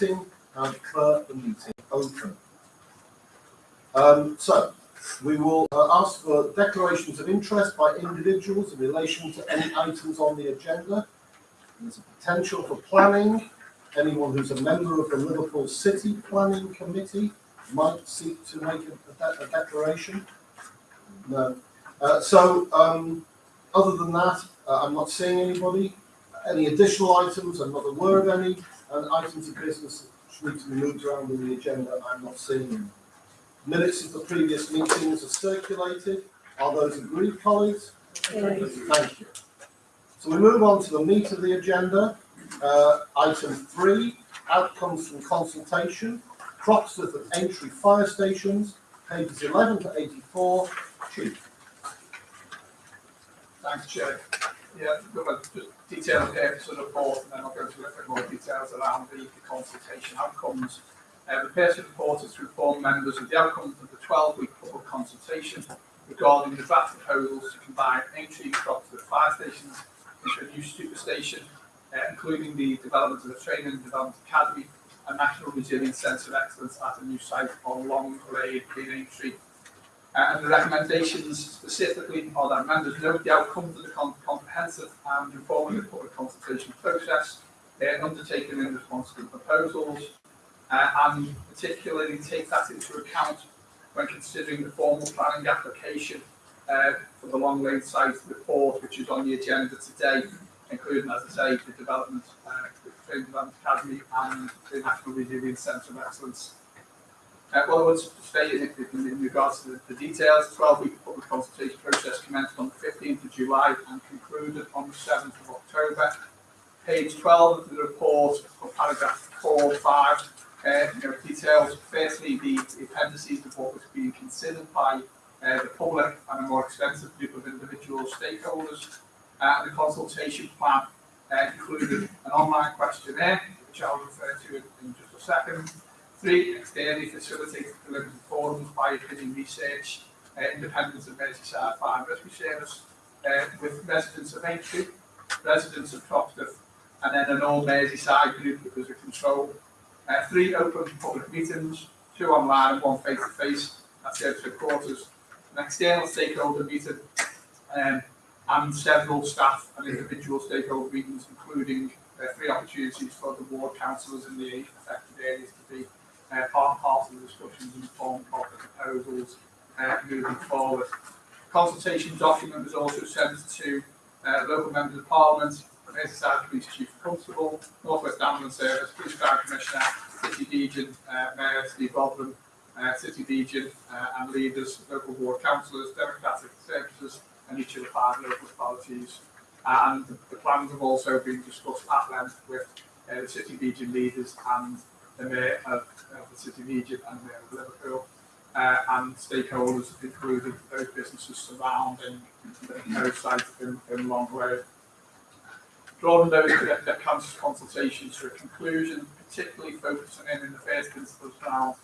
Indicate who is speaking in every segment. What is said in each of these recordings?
Speaker 1: meeting and declare the meeting open. Um, so, we will uh, ask for declarations of interest by individuals in relation to any items on the agenda. There's a potential for planning. Anyone who's a member of the Liverpool City Planning Committee might seek to make a, a a declaration. No. Uh, so, um, other than that, uh, I'm not seeing anybody. Any additional items? I'm not aware of any. And items of business which need to be moved around in the agenda, I'm not seeing any. Minutes of the previous meetings are circulated. Are those agreed, colleagues? Thank you. So we move on to the meat of the agenda. Uh, item three, outcomes from consultation, Croxteth and Aintree fire stations, pages eleven to eighty-four. Chief.
Speaker 2: Thanks, Chair. Yeah, look at just detail the the report, and then I'll go into a bit more details around the the consultation outcomes. Uh, the report is to inform members of the outcomes of the twelve-week public consultation regarding the draft proposals to combine Aintree Croxteth fire stations into a new super station, uh, including the development of a training and development academy, a national resilience centre of excellence at a new site on Long Lane in Aintree, and the recommendations specifically are that members note the outcomes of the com- comprehensive and informative public consultation process uh, undertaken in response to the proposals, uh, and particularly take that into account when considering the formal planning application uh, for the Long Lane site report, which is on the agenda today, including, as I say, the development, uh, the Training Development Academy and the National Resilience Centre of Excellence. Uh, what I would in, in, in regards to the, details, the details, 12 week public consultation process commenced on the 15th of July and concluded on the 7th of October. Page 12 of the report, paragraph 4 5, uh, you know, details firstly the, the appendices of what was being considered by uh, the public and a more extensive group of individual stakeholders. Uh, the consultation plan uh, included an online questionnaire, which I'll refer to in, in just a second, Three, externally facilitated delivering forums by opinion research, uh, independence of Merseyside Fire and Rescue Service, uh, with residents of Aintree, residents of Croxteth, and then an all Merseyside group that was a control. Uh, three open public meetings, two online and one face to face at service quarters, an external stakeholder meeting, um, and several staff and individual stakeholder meetings, including uh, three opportunities for the ward councillors in the affected areas to be uh, part of the discussions and form of the proposals uh, moving forward. Consultation document was also sent to uh, local members of parliament, Merseyside Police Chief Constable, North West Ambulance Service, Police Crime Commissioner, City Region uh, Mayor Steve Rotheram, uh, City Region uh, and leaders, local ward councillors, democratic services and each of the five local authorities. And the plans have also been discussed at length with uh, the City Region leaders and the Mayor of, of the City of Egypt and the Mayor of Liverpool. Uh, and stakeholders, including those businesses surrounding the site in, in Long Road. Drawing those that, that comes consultations to a conclusion, particularly focusing in in the first instance around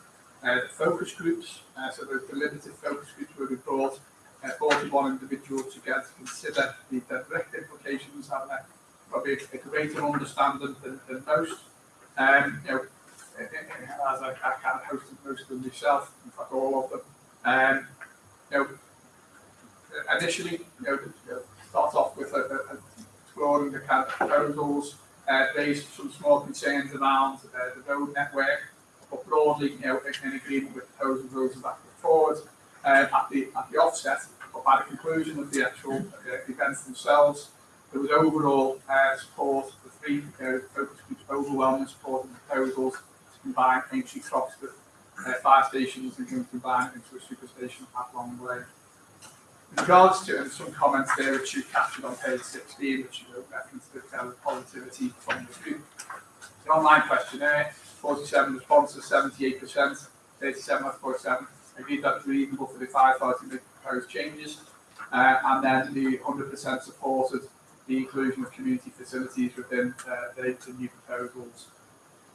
Speaker 2: uh, the focus groups. Uh, so the, the limited focus groups where we brought uh, 41 individuals together to consider the direct implications, having a, probably a, a greater understanding than, than most. Um, you know, as I, I kind of hosted most of them myself, in fact all of them. Um, you know, initially, you know, start off with a, a, exploring the kind of proposals, uh, some small concerns around uh, the road network, but broadly, you know, in agreement with the proposals those that put forward um, at the at the offset, but by the conclusion of the actual uh, events themselves, there was overall uh, support. The three uh, focus groups overwhelming support the proposals combine Aintree Croxteth uh, fire stations and to combine into a super station at Long Way. In regards to and some comments there which you captured on page 16, which you wrote reference to of positivity from the group. The online questionnaire, 47 responses, 78%, 37 out of 47 agreed that it's reasonable for the firefighter to make proposed changes, uh, and then the 100% supported the inclusion of community facilities within uh, the, the new proposals.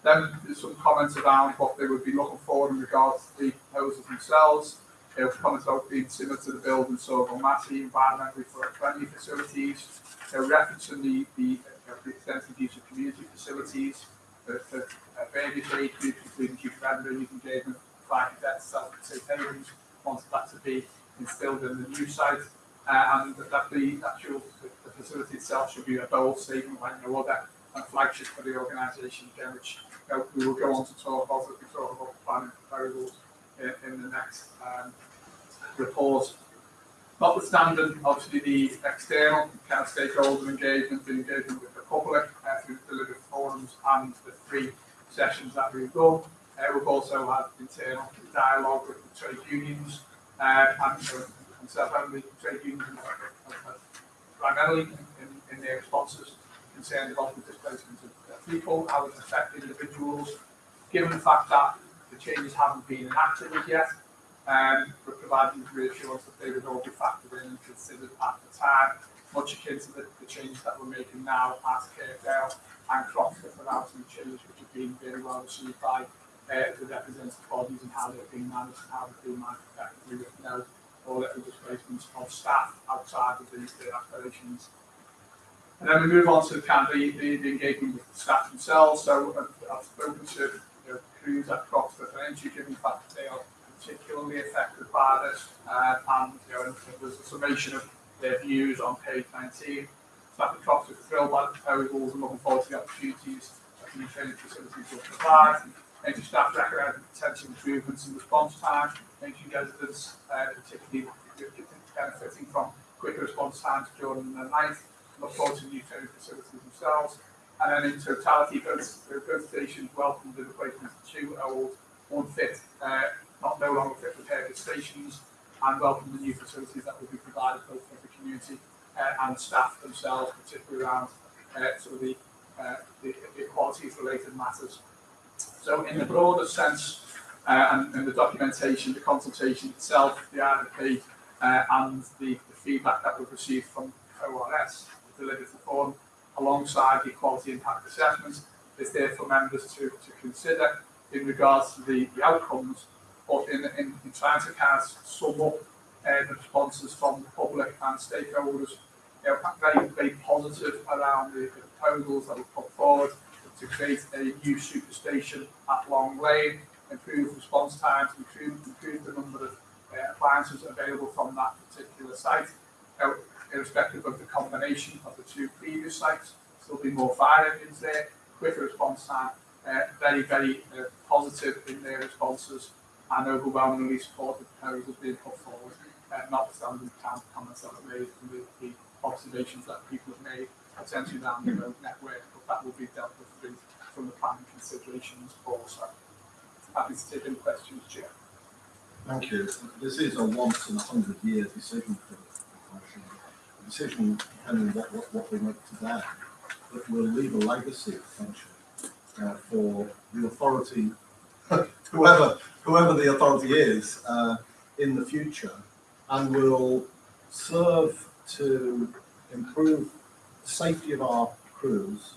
Speaker 2: Then some comments around what they would be looking for in regards to the proposals themselves. There was comments about being similar to the build and Saughall Massie, environmentally friendly facilities. They're referencing the, the, uh, the extensive use of community facilities. for, for uh, various age groups, including youth member, youth engagement, fire cadets, self-safe havens, wanted that to be instilled in the new site. Uh, and that the actual, the, the facility itself should be a bold statement like no other, and flagship for the organisation again, which we will go on to talk about as we talk about planning proposals in, in the next um, report. Notwithstanding, obviously, the external kind of stakeholder engagement, the engagement with the public uh, through delivered forums and the three sessions that we've done. Uh, we've also had internal dialogue with the trade unions uh, and, uh, and self-only trade unions primarily in, in their responses concerned about the displacement of people, how it affects individuals, given the fact that the changes haven't been enacted as yet, um, but providing reassurance that they would all be factored in and considered at the time, much akin to the, the changes that we're making now at Caredale and Croxteth without any change, which have been very well received by uh, the representative bodies and how they've been managed and how they've been managed effectively with no or little displacements of staff outside of the, the operations. And then we move on to the kind of the, the, the engagement with the staff themselves. So uh, I've spoken to you know, crews at Croxteth and Aintree, given the fact that they are particularly affected by this. Uh, and you know, there's a summation of their views on page 19. Staff at Croxteth are thrilled by the proposals and looking forward to the opportunities that the training facilities will provide. Aintree staff recommend potential improvements in response time. Aintree residents, uh, particularly benefiting from quicker response times during the night look forward to new training facilities themselves. And then in totality, both, both stations welcomed the replacement of two old, unfit, uh, not no longer fit repair stations, and welcome the new facilities that will be provided both for the community uh, and staff themselves, particularly around uh, sort of the, uh, the, the equalities related matters. So in the broader sense, uh, and, and the documentation, the consultation itself, the RFP, uh, and the, the feedback that we've received from ORS, delivered the form alongside the quality impact assessments is there for members to, to consider in regards to the, the outcomes, but in, in, in trying to kind of sum up uh, the responses from the public and stakeholders, you know, very, very positive around the, proposals that were put forward to create a new superstation at Long Lane, improve response times, improve, improve the number of uh, appliances available from that particular site. Irrespective of the combination of the two previous sites. there will be more fire engines there, quicker response time, uh, very, very uh, positive in their responses and overwhelmingly support the proposals being put forward, uh, notwithstanding the comments that were made and the, the observations that people have made potentially down the road network, but that will be dealt with from the planning considerations also. Happy to take any questions, Chair.
Speaker 1: Thank you. This is a once in a hundred year decision for the profession. Decision depending what, what, what we make today, that will leave a legacy potentially uh, for the authority, whoever, whoever the authority is, uh, in the future and will serve to improve the safety of our crews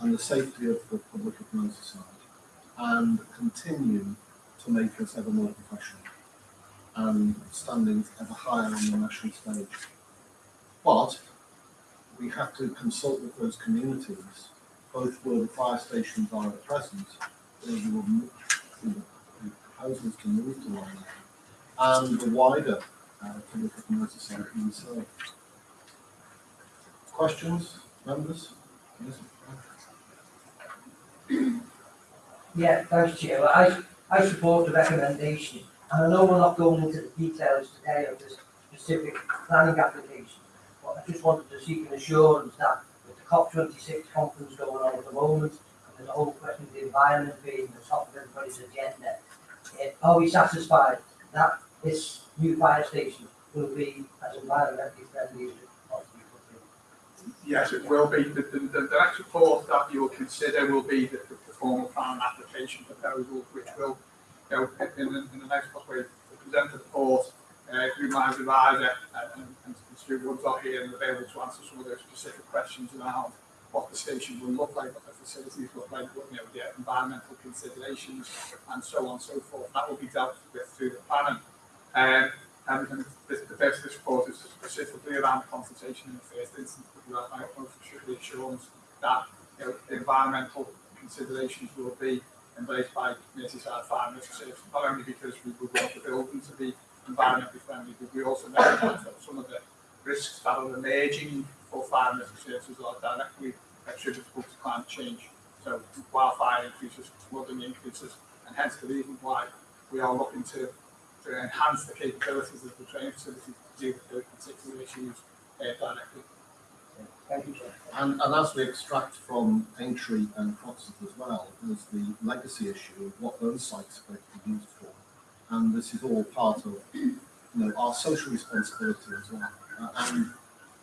Speaker 1: and the safety of the public of Merseyside and continue to make us ever more professional and standing ever higher on the national stage. But we have to consult with those communities, both where the fire stations are at present, where we will the proposals to move to one and the wider uh, public who we. Questions, members? Yes.
Speaker 3: Yeah, thanks, Chair. I, I support the recommendation, and I know we're not going into the details today of this specific planning application, I just wanted to seek an assurance that with the COP twenty-six conference going on at the moment, and a whole question of the environment being the top of everybody's agenda, are we satisfied that this new fire station will be as environmentally friendly as possibly could be?
Speaker 2: Yes, it will be. The, the, the the next report that you will consider will be the, the formal plan application proposal, which will, you know, in, the- in the next couple of weeks, present the report uh, through my advisor uh, and, and Woods are here and available to answer some of those specific questions around what the station will look like, what the facilities look like, what, you know, the environmental considerations, and so on and so forth. That will be dealt with through the planning. Um, and, and this, the best report is specifically around consultation in the first instance, but we have utmost assurance that you know, the environmental considerations will be embraced by Merseyside Risk Service, not only because we would want the building to be environmentally friendly, but we also know that some of the risks that are emerging for fire risk services are directly attributable to climate change. So wildfire increases, flooding increases, and hence the reason why we are looking to, to enhance the capabilities of the training facility to deal with those particular issues uh, directly.
Speaker 3: Thank you.
Speaker 1: And, and as we extract from Aintree and Croxteth as well, there's the legacy issue of what those sites are going to be used for. And this is all part of, you know, our social responsibility as well. Uh, and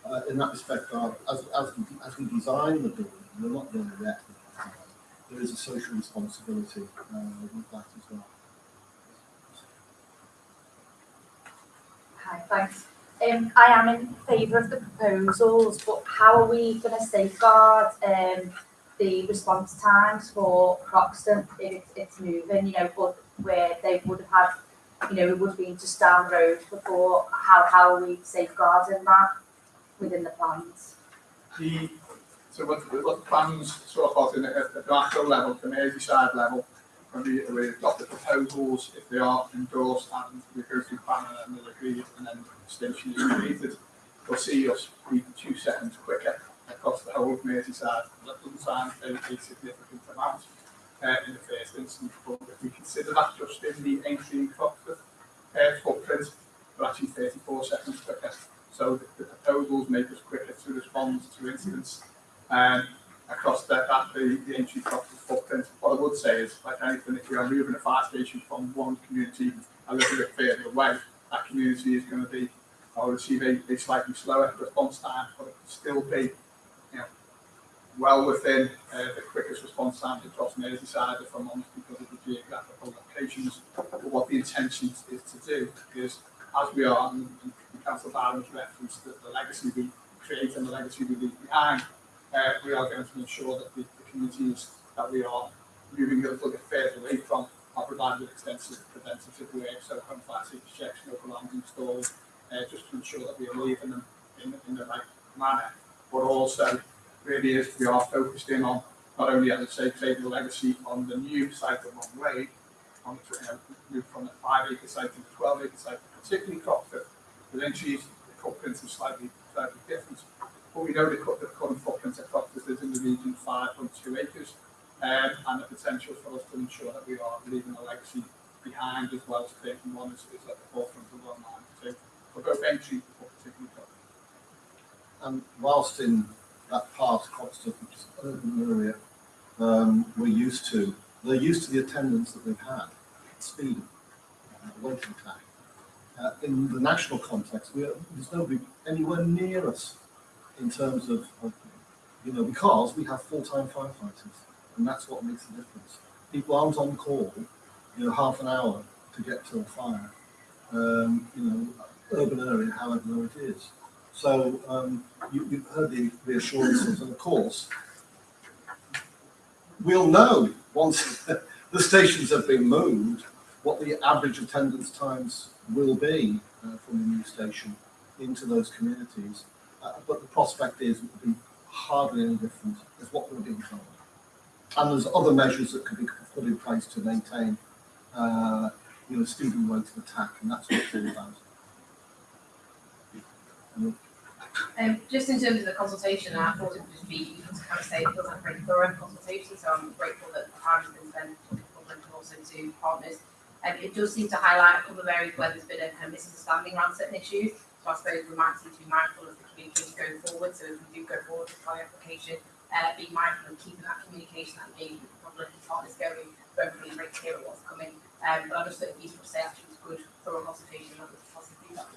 Speaker 1: uh, in that respect, our, as, as, we, as we design the building, we're not there the design, There is a social responsibility uh, with that as well.
Speaker 4: Hi, thanks. Um, I am in favour of the proposals, but how are we going to safeguard um, the response times for Croxteth if it's, it's moving, you know, but where they would have had, you know, it would been just down the road before, how, how are we safeguarding that within the plans?
Speaker 2: The, so what, what the plans sort of at the macro level, the Merseyside level, when we, we adopt the proposals, if they are endorsed and we go through planning and they're agreed and then the extension is completed, we'll see us be two seconds quicker across the whole of Merseyside. That doesn't sound a significant amount uh, in the first instance, but if we consider that just in the Aintree Croxteth uh, footprint, we're actually thirty-four seconds quicker. So the, the proposals make us quicker to respond to incidents um, across that, that the, the Aintree Croxteth footprint. What I would say is, like anything, if we are moving a fire station from one community a little bit further away, that community is going to be, or receive a, a slightly slower response time, but it can still be, well within uh, the quickest response time across Merseyside, if I'm honest, because of the geographical locations. But what the intention is to do is, as we are, and, and Council Barron's referenced the, the legacy we create and the legacy we leave behind, uh, we are going to ensure that the, the communities that we are moving a little bit further away from are provided with extensive preventative work, so home fire safety checks, local uh, just to ensure that we are leaving them in, in the right manner. But also, really is we are focused in on not only, as I say, creating a legacy on the new site of Long Way, on the, you know, from a five acre site to a twelve acre site, particularly Croxteth, the entries, the footprints are slightly, slightly different. But we know the, the current footprint of Croxteth is in the region five point two acres, um, and the potential for us to ensure that we are leaving a legacy behind as well as creating one is, is at the forefront of our mind. So for both Aintree, but particularly.
Speaker 1: And whilst in that is an urban area, we're used to, they're used to the attendance that they've had, speed, uh, waiting time. Uh, in the national context, we're, there's nobody anywhere near us in terms of, of, you know, because we have full-time firefighters, and that's what makes the difference. People aren't on call, you know, half an hour to get to a fire. Um, you know, urban area, however low it is. So um, you, you've heard the reassurances, and of course, we'll know once the stations have been moved what the average attendance times will be uh, from the new station into those communities. Uh, but the prospect is it will be hardly any different as what we're being told. And there's other measures that could be put in place to maintain, uh, you know, speeding rate of attack, and that's what it's all about.
Speaker 5: Um, just in terms of the consultation, I thought it would just be to kind of say it feels like a very thorough consultation, so I'm grateful that the time has been spent the public and also to partners. Um, it does seem to highlight a couple of areas where there's been a kind of misunderstanding around certain issues, so I suppose we might need to be mindful of the communication going forward, so if we do go forward with the application, uh, be mindful of keeping that communication and being public and partners going, but everybody's very clear on what's coming. Um, but I just thought it'd be useful to say actually it was good, thorough consultation, that was positive feedback.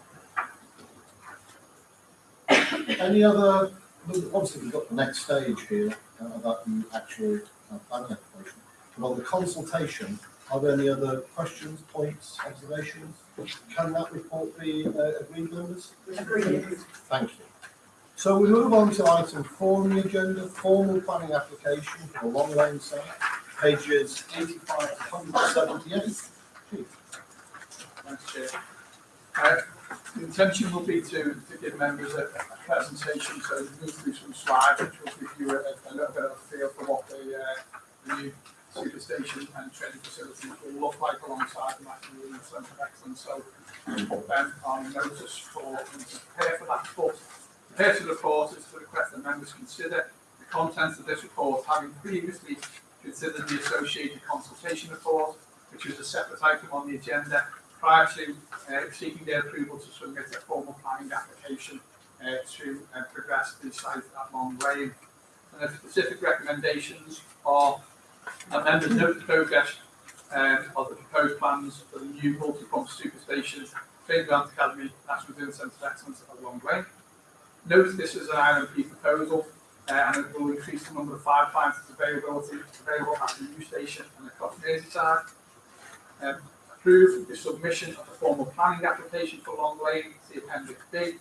Speaker 1: Any other, well, obviously we've got the next stage here uh, about the actual uh, planning application. But on the consultation, are there any other questions, points, observations? Can that report be uh, agreed, members?
Speaker 4: Agreed.
Speaker 1: Thank you. So we move on to item four on the agenda, formal planning application for the Long Lane site, pages eighty-five to hundred and seventy-eight.
Speaker 2: Thanks, Chair. The intention will be to, to give members a a presentation, so we'll move through some slides, which will give you a, a little bit of a feel for what the, uh, the new superstation and training facilities will look like alongside the National Centre of Excellence. So we put them on notice for them to prepare for that. The purpose of the report is to request that members consider the contents of this report, having previously considered the associated consultation report, which was a separate item on the agenda, prior to uh, seeking their approval to submit a formal planning application uh, to uh, progress the site at Long Lane. And the specific recommendations are that members note the progress um, of the proposed plans for the new multi-pump superstation, Grant Academy, National Business Centre of Excellence at Long Lane. Note this is an IMP proposal uh, and it will increase the number of firefighters availability available at the new station and across Merseyside. Um, approve the submission of a formal planning application for Long Lane, the Appendix B,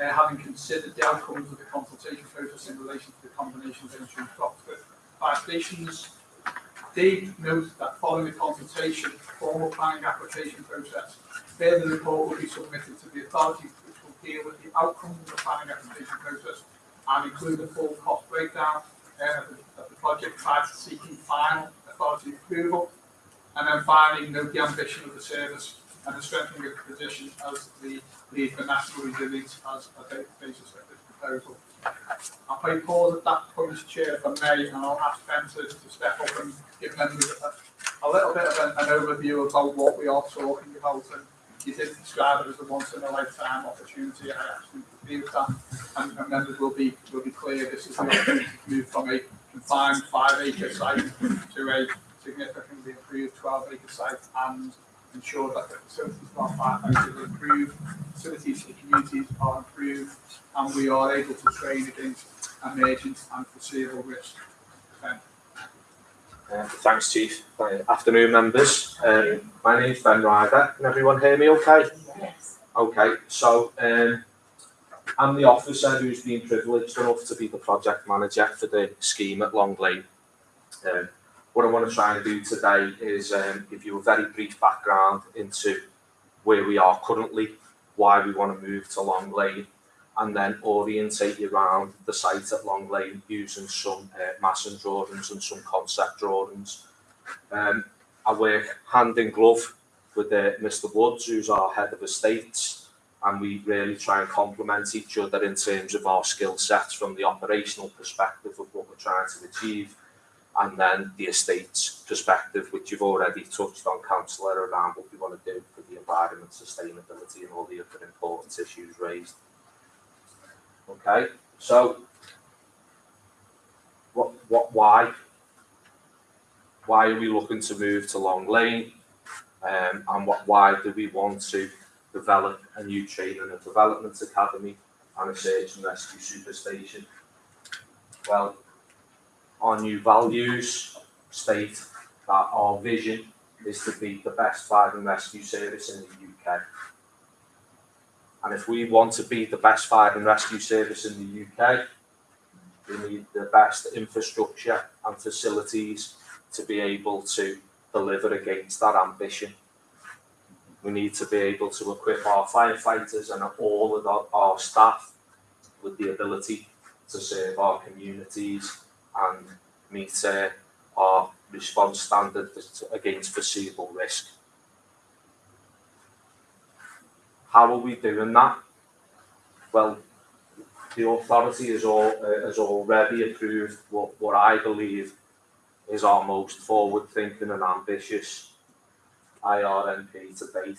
Speaker 2: uh, having considered the outcomes of the consultation process in relation to the combination of Aintree and Croxteth fire stations. D, note that following the consultation, formal planning application process, further report will be submitted to the authority which will deal with the outcomes of the planning application process and include a full cost breakdown uh, of, the, of the project prior to seeking final authority approval. And then finally, the ambition of the service and the strengthening of the position as the lead for national resilience as a basis of this proposal. I'll play pause at that point, Chair, if I may, and I'll ask Ben to, step up and give members a, a little bit of an, an overview about what we are talking about. And you did describe it as a once in a lifetime opportunity. I absolutely agree with that. And, and members will be will be clear this is the opportunity to move from a confined five acre site to a significantly improved twelve acre site and ensure that the facilities for our firefighters are improved, facilities for the communities are improved, and we are able to train against emergent and foreseeable risk. Ben.
Speaker 6: Uh, Thanks, Chief. Uh, Afternoon, members. Um, My is Ben Ryder. Can everyone hear me okay?
Speaker 5: Yes.
Speaker 6: Okay, so um, I'm the officer who's been privileged enough to be the project manager for the scheme at Long Lane. Um, What I want to try and do today is um, give you a very brief background into where we are currently, why we want to move to Long Lane, and then orientate you around the site at Long Lane using some uh, massing drawings and some concept drawings. Um, I work hand in glove with uh, Mr Woods, who's our head of estates, and we really try and complement each other in terms of our skill sets from the operational perspective of what we're trying to achieve, and then the estates perspective, which you've already touched on, councillor, around what we want to do for the environment, sustainability, and all the other important issues raised. Okay, so what, what, why? Why are we looking to move to Long Lane? Um, and what, why do we want to develop a new training and a development academy and a search and rescue superstation? Well, our new values state that our vision is to be the best fire and rescue service in the UK. And if we want to be the best fire and rescue service in the UK, we need the best infrastructure and facilities to be able to deliver against that ambition. We need to be able to equip our firefighters and all of our, our staff with the ability to serve our communities and meet uh, our response standards against foreseeable risk. How are we doing that? Well, the authority has, all, uh, has already approved what, what I believe is our most forward-thinking and ambitious IRMP to date.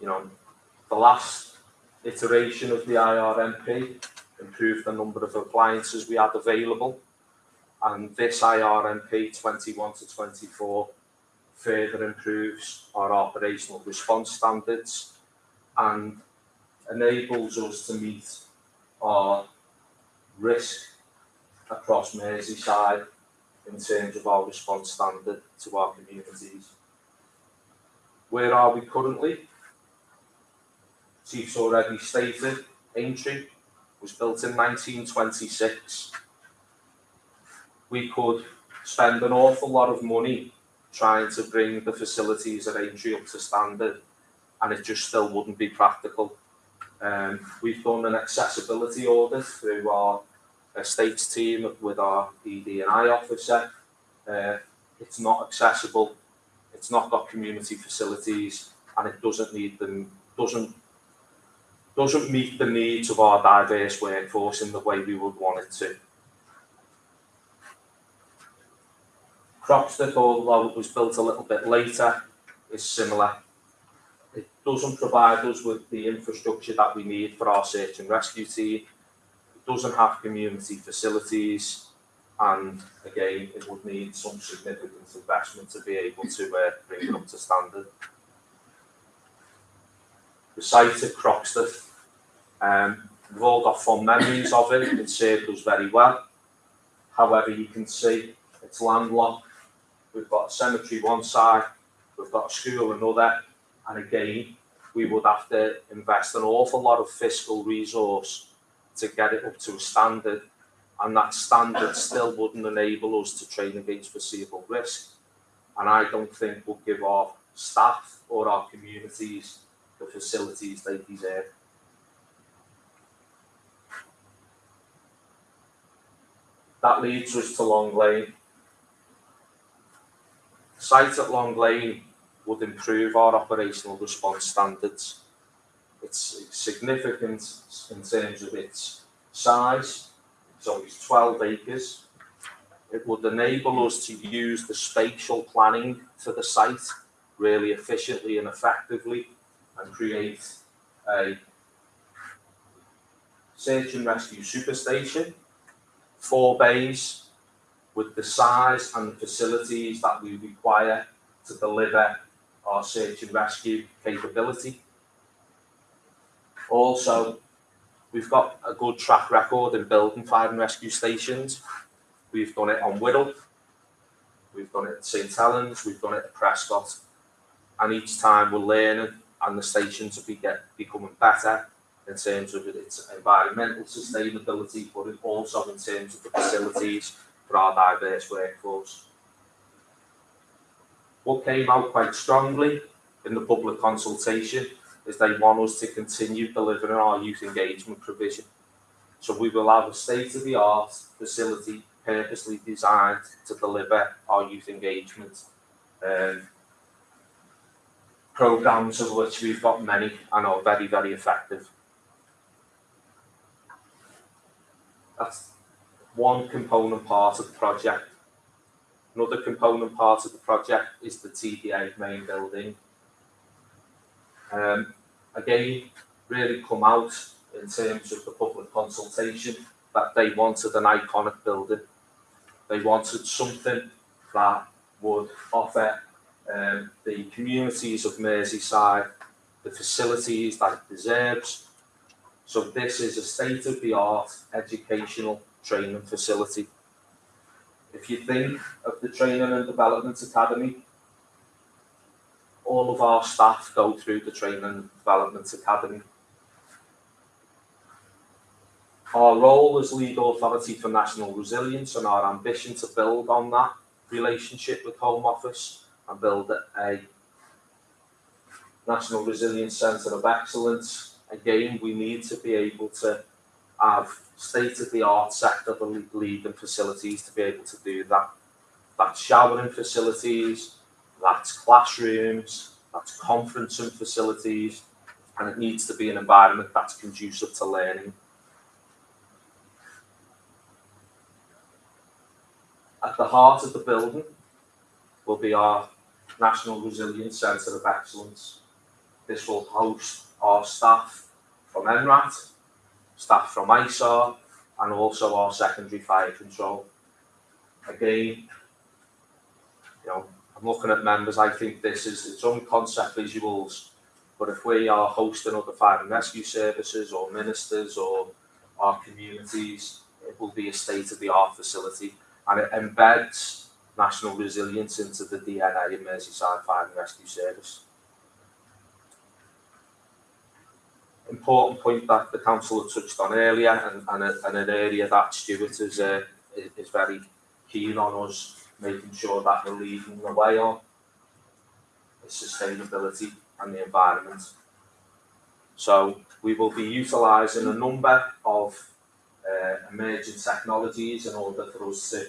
Speaker 6: You know, the last iteration of the IRMP improved the number of appliances we had available, and this IRMP 21 to 24 further improves our operational response standards and enables us to meet our risk across Merseyside in terms of our response standard to our communities. Where are we currently? Chief's already stated, Aintree was built in 1926. We could spend an awful lot of money trying to bring the facilities at Aintree up to standard and it just still wouldn't be practical. Um, we've done an accessibility audit through our estates team with our ED and I officer. Uh, it's not accessible, it's not got community facilities, and it doesn't need them, doesn't doesn't meet the needs of our diverse workforce in the way we would want it to. Croxteth, although it was built a little bit later, is similar. It doesn't provide us with the infrastructure that we need for our search and rescue team. It doesn't have community facilities, and again, it would need some significant investment to be able to uh, bring it up to standard. The site at Croxteth, um, we've all got fond memories of it. It served us very well. However, you can see it's landlocked. We've got a cemetery one side, we've got a school another, and again, we would have to invest an awful lot of fiscal resource to get it up to a standard, and that standard still wouldn't enable us to train against foreseeable risk. And I don't think we'll give our staff or our communities the facilities they deserve. That leads us to Long Lane. Site at Long Lane would improve our operational response standards. It's significant in terms of its size. It's only 12 acres. It would enable us to use the spatial planning for the site really efficiently and effectively and create a search and rescue superstation, four bays with the size and facilities that we require to deliver our search and rescue capability. Also, we've got a good track record in building fire and rescue stations. We've done it on Whittle, we've done it at St Helens, we've done it at Prescot, and each time we're learning and the stations are be get, becoming better in terms of its environmental sustainability, but also in terms of the facilities for our diverse workforce. What came out quite strongly in the public consultation is they want us to continue delivering our youth engagement provision. So we will have a state-of-the-art facility purposely designed to deliver our youth engagement um, programs of which we've got many and are very, very effective. That's one component part of the project. Another component part of the project is the TDA main building. Um, again, really come out in terms of the public consultation that they wanted an iconic building. They wanted something that would offer um, the communities of Merseyside the facilities that it deserves. So this is a state-of-the-art educational training facility. If you think of the Training and Development Academy, all of our staff go through the Training and Development Academy. Our role as legal authority for national resilience and our ambition to build on that relationship with Home Office and build a National Resilience Centre of Excellence. Again, we need to be able to have state-of-the-art sector leading facilities to be able to do that. That's showering facilities, that's classrooms, that's conferencing facilities, and it needs to be an environment that's conducive to learning. At the heart of the building will be our National Resilience Centre of Excellence. This will host our staff from NRAT, staff from ISAR, and also our secondary fire control. Again, you know, I'm looking at members, I think this is its own concept visuals, but if we are hosting other fire and rescue services or ministers or our communities, it will be a state-of-the-art facility and it embeds national resilience into the DNA of Merseyside Fire and Rescue Service. Important point that the council had touched on earlier and, and, a, and an area that Stuart is, uh, is, very keen on us making sure that we're leading the way on is sustainability and the environment. So we will be utilising a number of uh, emerging technologies in order for us to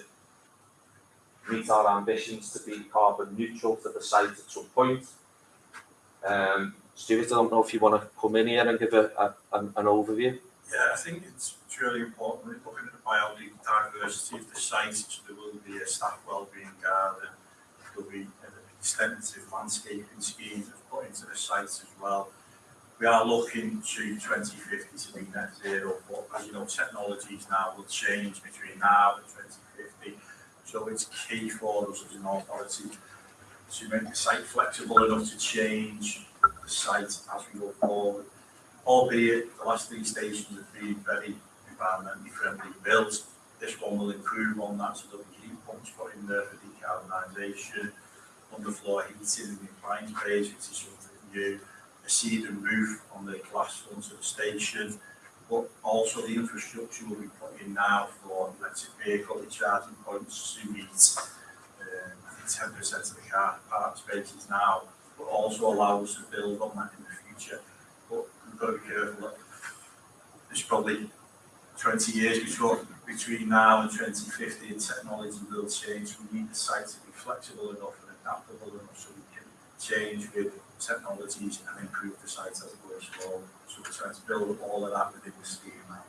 Speaker 6: meet our ambitions to be carbon neutral to the site at some point. Um, Stuart, I don't know if you want to come in here and give a, a, an, an overview.
Speaker 7: Yeah, I think it's, really important, looking at the biodiversity of the site, so there will be a staff wellbeing garden, there'll be an extensive landscaping scheme that's put into the site as well. We are looking to twenty fifty to be net zero, but as you know, technologies now will change between now and twenty fifty. So it's key for us as an authority to make the site flexible enough to change site as we go forward albeit the last three stations have been very environmentally friendly built. This one will improve on that, so there'll be heat pumps put in there for decarbonisation, underfloor heating in the appliance bays, which is something new, a cedar roof on the glass front of the station, but also the infrastructure will be put in now for electric vehicle charging points to meet um, ten percent of the car park spaces now, but also allow us to build on that in the future But we've got to be careful that there's probably twenty years before, between now and twenty fifty, and technology will change. We need the site to be flexible enough and adaptable enough so we can change with technologies and improve the site as it goes forward. So we're trying to build all of that within the scheme now.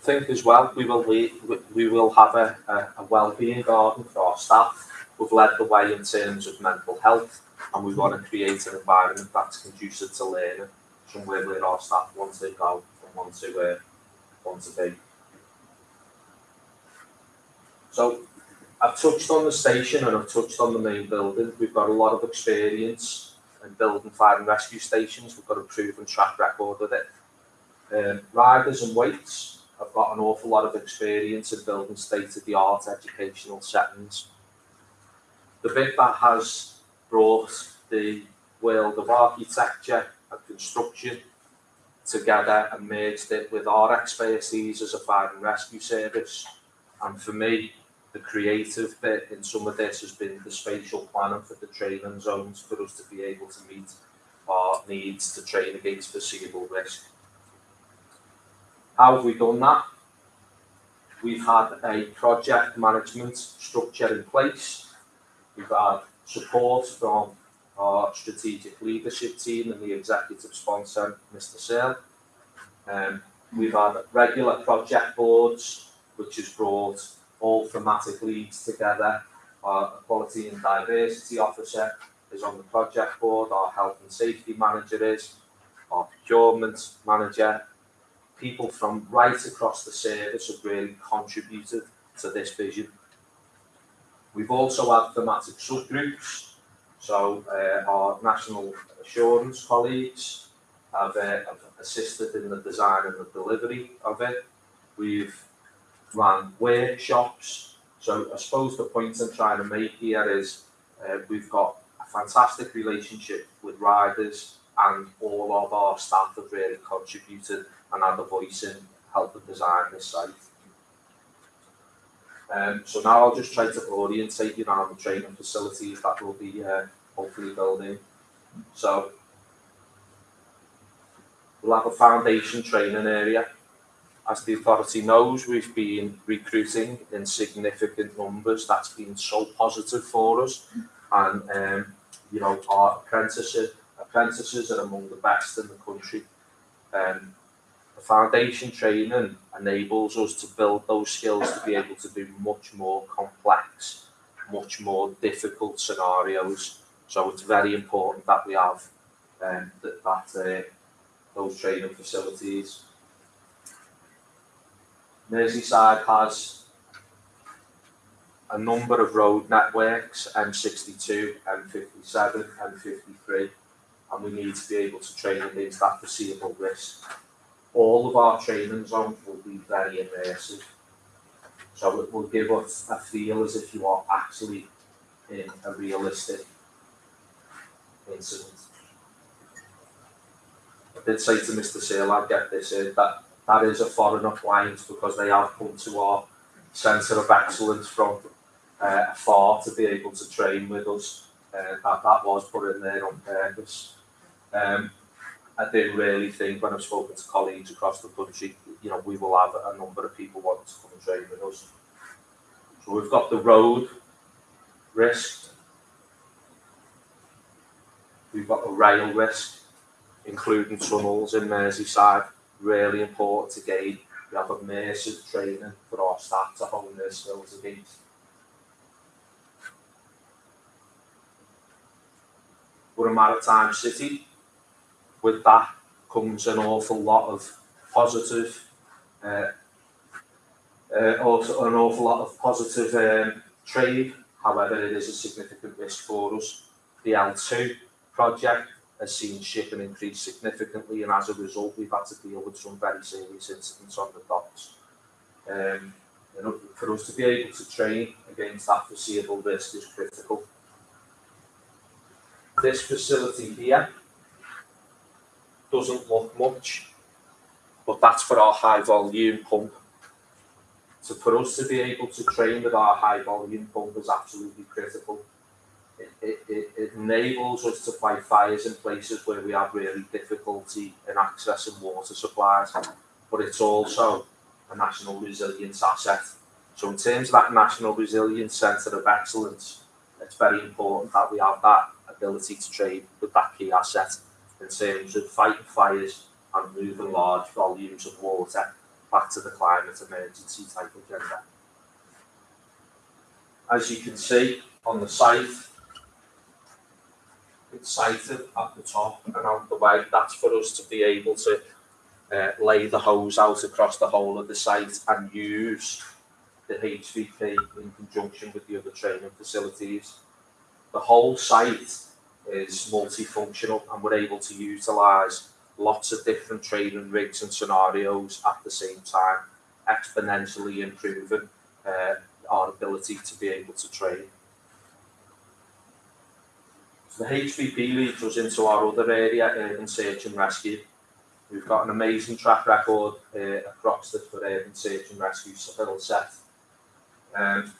Speaker 6: think as well, we will we, we will have a, a, a wellbeing garden for our staff. We've led the way in terms of mental health, and we want to create an environment that's conducive to learning, somewhere where our staff want to go and want to uh, want to be. So I've touched on the station and I've touched on the main building. We've got a lot of experience in building fire and rescue stations. We've got a proven track record with it. Um, riders and weights have got an awful lot of experience in building state-of-the-art educational settings. The bit that has brought the world of architecture and construction together and merged it with our expertise as a fire and rescue service. And for me, the creative bit in some of this has been the spatial planning for the training zones for us to be able to meet our needs to train against foreseeable risk. How have we done that? We've had a project management structure in place. We've had support from our strategic leadership team and the executive sponsor, Mr. Sale. Um, we've had regular project boards, which has brought all thematic leads together. Our quality and diversity officer is on the project board, our health and safety manager is, our procurement manager. People from right across the service have really contributed to this vision. We've also had thematic subgroups, so uh, our national assurance colleagues have, uh, have assisted in the design and the delivery of it. We've run workshops. So I suppose the point I'm trying to make here is uh, we've got a fantastic relationship with riders and all of our staff have really contributed and had a voice in helping design this site. Um, so now I'll just try to orientate you around the training facilities that we'll be uh, hopefully building. So we'll have a foundation training area. As the authority knows, we've been recruiting in significant numbers. That's been so positive for us. And, um, you know, our apprentices, apprentices are among the best in the country. Um, the foundation training enables us to build those skills to be able to do much more complex, much more difficult scenarios. So it's very important that we have um, that, that uh, those training facilities. Merseyside has a number of road networks, M62, M57, M53, and we need to be able to train against that foreseeable risk. All of our training zones will be very immersive. So it will give us a feel as if you are actually in a realistic incident. I did say to Mr. Sale, I'd get this in, that that is a foreigner client because they have come to our centre of excellence from uh, afar to be able to train with us. Uh, that, that was put in there on purpose. Um, I do really think when I've spoken to colleagues across the country, you know, we will have a number of people wanting to come and train with us. So we've got the road risk. We've got the rail risk, including tunnels in Merseyside, really important to gain. We have immersive training for our staff to hone their skills against. We're a maritime city. With that comes an awful lot of positive, uh, uh, also an awful lot of positive um, trade. However, it is a significant risk for us. The L2 project has seen shipping increase significantly, and as a result, we've had to deal with some very serious incidents on the docks. Um, know, for us to be able to train against that foreseeable risk is critical. This facility here doesn't look much, but that's for our high volume pump. So for us to be able to train with our high volume pump is absolutely critical. It, it, it, enables us to fight fires in places where we have really difficulty in accessing water supplies, but it's also a national resilience asset. So in terms of that national resilience centre of excellence, it's very important that we have that ability to trade with that key asset in terms of fighting fires and moving large volumes of water back to the climate emergency type agenda. As you can see on the site, it's sited at the top and out the way. That's for us to be able to uh, lay the hose out across the whole of the site and use the HVP in conjunction with the other training facilities. The whole site is multifunctional and we're able to utilise lots of different training rigs and scenarios at the same time, exponentially improving uh, our ability to be able to train. So the HVP leads us into our other area, urban search and rescue. We've got an amazing track record uh, across the for urban search and rescue skill set. Um,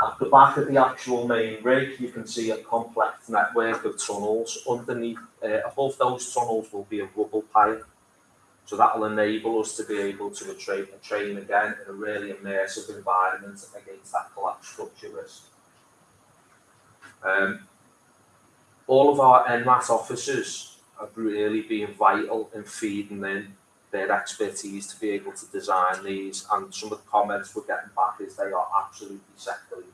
Speaker 6: at the back of the actual main rig, you can see a complex network of tunnels. Underneath, uh, above those tunnels will be a rubble pipe. So that will enable us to be able to train, train again in a really immersive environment against that collapse structure risk. Um, all of our NMAT officers have really been vital in feeding in their expertise to be able to design these and some of the comments we're getting back is they are absolutely sector leading.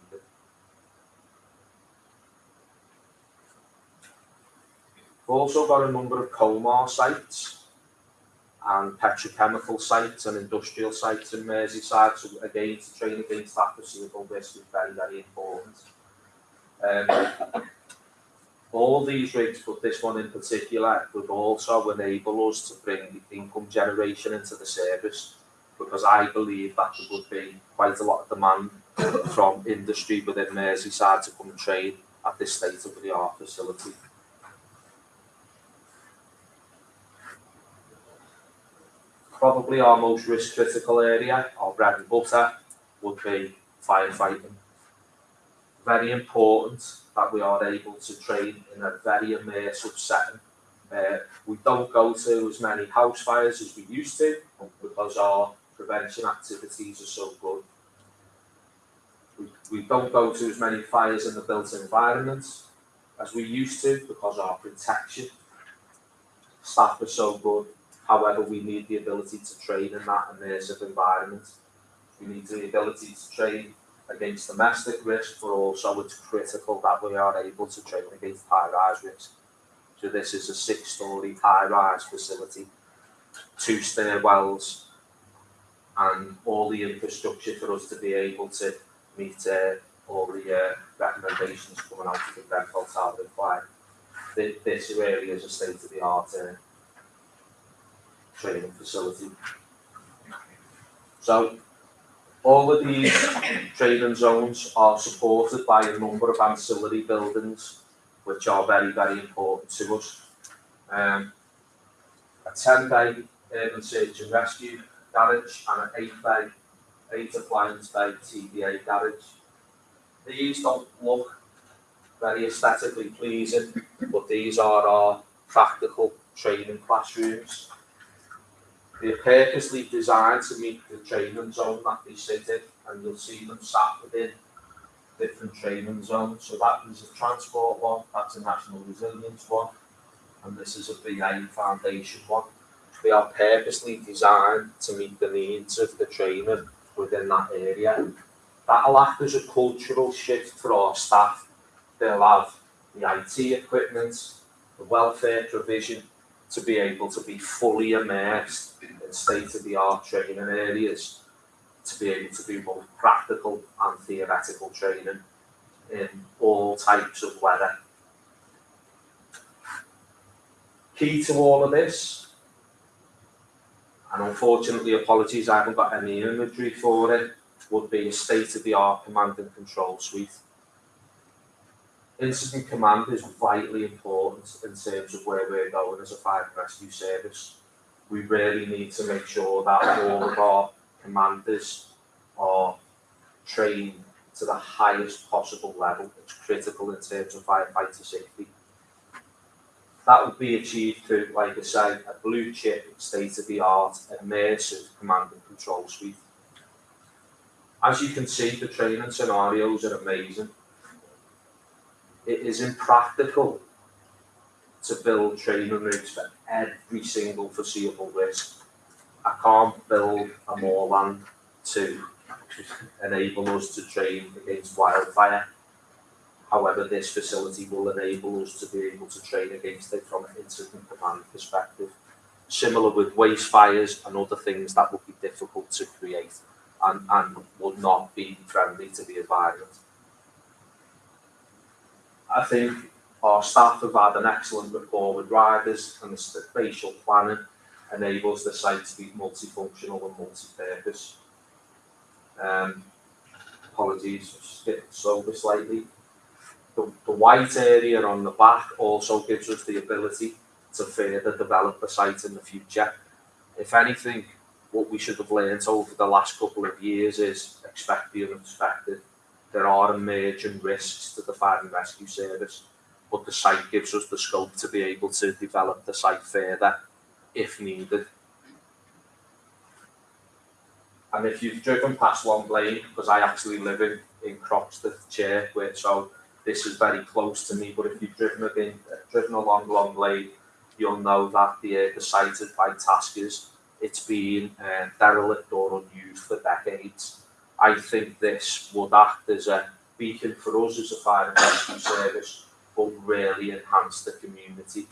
Speaker 6: We've also got a number of COMAH sites and petrochemical sites and industrial sites in Merseyside. So again, to train against that foreseeable risk is very, very important. Um, all these rigs, but this one in particular, would also enable us to bring income generation into the service because I believe that there would be quite a lot of demand from industry within Merseyside to come and trade at this state of the art facility. Probably our most risk critical area, our bread and butter, would be firefighting. Very important that we are able to train in a very immersive setting. Uh, we don't go to as many house fires as we used to because our prevention activities are so good. We, we don't go to as many fires in the built environment as we used to because our protection staff are so good. However, we need the ability to train in that immersive environment. We need the ability to train against domestic risk, but also it's critical that we are able to train against high-rise risk. So this is a six-storey high-rise facility, two stairwells, and all the infrastructure for us to be able to meet uh, all the uh, recommendations coming out of the Grenfell Tower. This, this really is a state-of-the-art uh, training facility. So all of these training zones are supported by a number of ancillary buildings, which are very, very important to us. Um, a 10 bay urban search and rescue garage and an 8 bay, 8 appliance bay TDA garage. These don't look very aesthetically pleasing, but these are our practical training classrooms. They're purposely designed to meet the training zone that they sit in, and you'll see them sat within different training zones. So that is a transport one, that's a national resilience one, and this is a BA foundation one. They are purposely designed to meet the needs of the trainer within that area. That'll act as a cultural shift for our staff. They'll have the IT equipment, the welfare provision to be able to be fully immersed in state-of-the-art training areas, to be able to do both practical and theoretical training in all types of weather. Key to all of this, and unfortunately apologies, I haven't got any imagery for it, would be a state-of-the-art command and control suite. Incident command is vitally important in terms of where we're going as a fire and rescue service. We really need to make sure that all of our commanders are trained to the highest possible level. It's critical in terms of firefighter safety. That would be achieved through, like I say, a blue chip, state of the art, immersive command and control suite. As you can see, the training scenarios are amazing. It is impractical to build training routes for every single foreseeable risk. I can't build a moorland to enable us to train against wildfire. However, this facility will enable us to be able to train against it from an incident command perspective. Similar with waste fires and other things that would be difficult to create and, and would not be friendly to the environment. I think our staff have had an excellent rapport with riders and the spatial planning enables the site to be multifunctional and multi-purpose. Um, apologies, skipped over slightly. The, the white area on the back also gives us the ability to further develop the site in the future. If anything, what we should have learnt over the last couple of years is expect the unexpected. There are emerging risks to the fire and rescue service, but the site gives us the scope to be able to develop the site further if needed. And if you've driven past Long Lane, because I actually live in, in Croxteth Chair, where so this is very close to me, but if you've driven again, driven along Long Lane, you'll know that the, uh, the site is by Taskers. It's been uh, derelict or unused for decades. I think this would act as a beacon for us as a fire and rescue service, but really enhance the community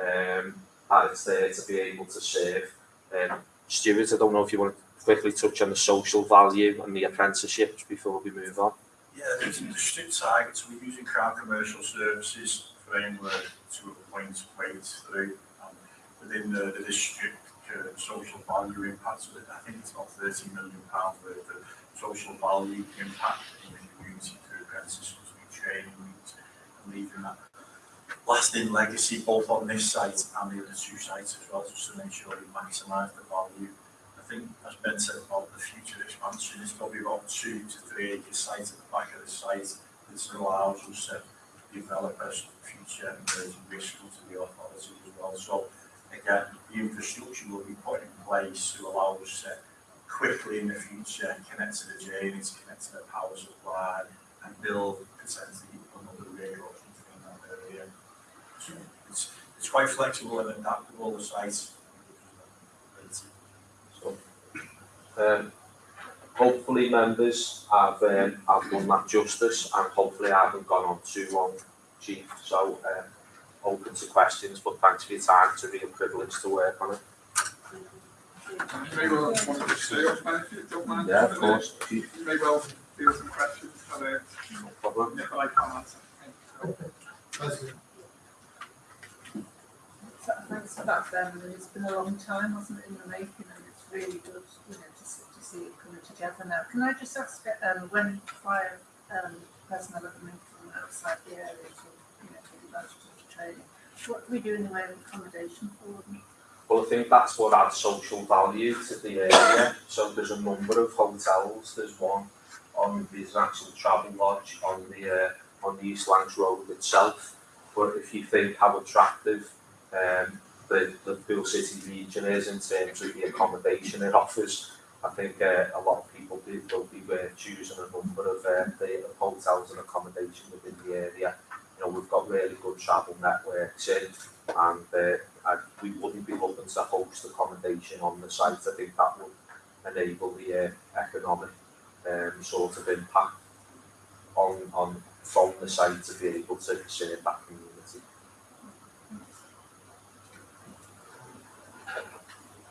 Speaker 6: um, that it's there to be able to serve. Um, Stuart, I don't know if you want to quickly touch on the social value and the apprenticeships before we move on.
Speaker 7: Yeah, there's the strict targets, we're using Crown Commercial Services framework to appoint Wates through. Um, within the, the district uh, social value impact, I think it's about thirty million pounds worth of social value impact in the community through apprentices, we train, we leaving that lasting legacy both on this site and the other two sites as well, just to make sure we maximise the value. I think, as Ben said about the future expansion, it's probably about two to three acre site at the back of the site that allows us to develop a future emerging risk to the authority as well. So again, the infrastructure will be put in place to allow us to quickly in the future connect to the drainage, connect to the power supply and build potentially another railroad in that area. So it's, it's quite flexible and adaptable, the site.
Speaker 6: So, um, hopefully members have, um, have done that justice and hopefully I haven't gone on too long, chief. So, um, open to questions, but thanks for your time. It's a real privilege to work on it.
Speaker 2: To.
Speaker 6: Yeah, of course,
Speaker 2: You may well feel some questions, but, uh,
Speaker 6: no problem.
Speaker 2: if I can't answer.
Speaker 8: Thanks for that, Ben. I it's been a long time, hasn't it, in the making, and it's really good, you know, to see, to see it coming together now. Can I just ask, um, when fire, um, personnel are coming from outside the area to, you know, of the training, what do we do in the way of accommodation for them?
Speaker 6: Well, I think that's what adds social value to the area. So there's a number of hotels. There's one on there's an actual Travelodge on the uh, on the East Road itself. But if you think how attractive um, the, Pool City region is in terms of the accommodation it offers. I think uh, a lot of people do, will be uh, choosing a number of uh, the hotels and accommodation within the area. You know, we've got really good travel networks in and uh, I, we wouldn't be looking to host accommodation on the site. I think that would enable the uh, economic um, sort of impact on, on from the site to be able to serve that community.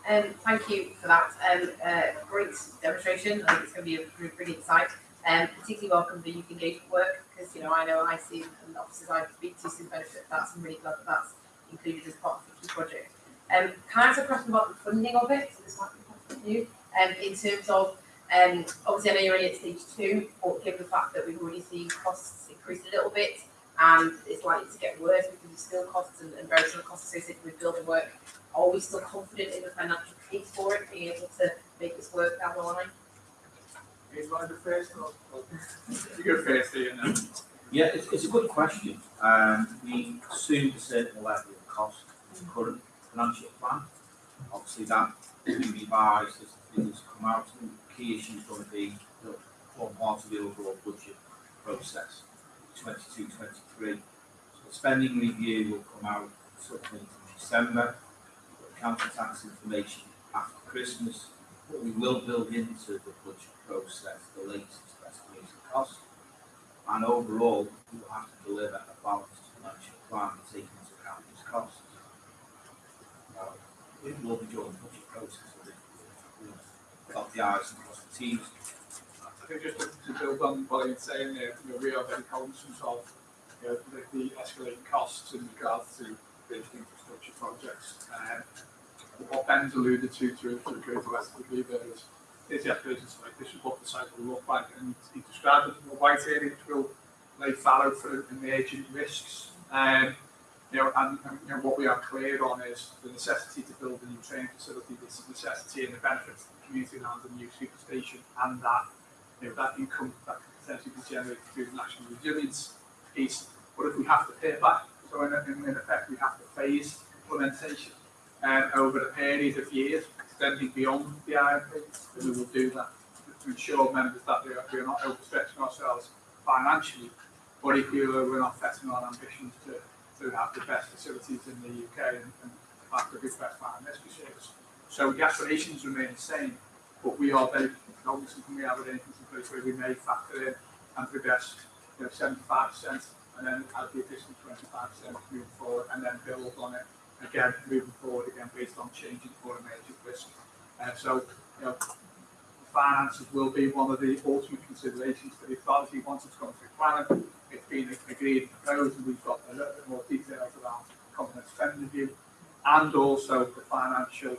Speaker 5: Um, thank you for that. Um, uh, great demonstration. I think it's going to be a brilliant site. Um, particularly welcome the youth engagement work because you know I know I see and officers I speak to the benefit that. I'm really glad that that's included as part of the project. Um, ask a question about the funding of it? So this might be for you. Um, in terms of um, obviously I know you're only at stage two, but given the fact that we've already seen costs increase a little bit and it's likely to get worse because of still costs and, and various other costs associated with building work are we still confident in the financial case for it, being able to make this work down the line?
Speaker 2: One of the first, or, or, you go first, Ian,
Speaker 9: Yeah, it's, it's a good question. Um, we assumed a certain level of cost in the current financial plan. Obviously, that will be revised as things come out. The key issue is going to be the form part of the overall budget process, 22, 23. So the spending review will come out something in December. Council tax information after Christmas. But we will build into the budget process the latest estimated cost. And overall, we will have to deliver a balanced financial plan taking into account these costs. Uh, It will be during the budget process, dot the i's and cross the t's.
Speaker 2: I think just to, build on what Ian's saying there, you know, we are very conscious of, you know, the, the escalating costs in regards to big infrastructure projects. Um, what Ben's alluded to, to, to a greater the there is, is the escalation site, this is what the site will look like, and he described it in a white area, which will lay fallow for emergent risks. Um, you know, and, and you know, what we are clear on is the necessity to build a new train facility, this necessity and the benefits to the community around the new superstation, and that you know, that income that could potentially be generated through the national resilience piece. But if we have to pay back, so in, in effect, we have to phase implementation um, over a period of years, extending beyond the IRMP, then we will do that to ensure members that we are, not overstretching ourselves financially, but equally we're not setting our ambitions to, to have the best facilities in the UK and, and have the best fire and rescue service. So the aspirations remain the same, but we are very obviously when we have arrangements in place where we may factor in and progress, you know, seventy-five percent and then add the additional twenty-five percent moving forward and then build on it again, moving forward again based on changing for risk. Uh, so, you know, finances will be one of the ultimate considerations for the authority once it's gone through planning. It's been agreed and proposed and we've got a little bit more details around complex spend review and also the financial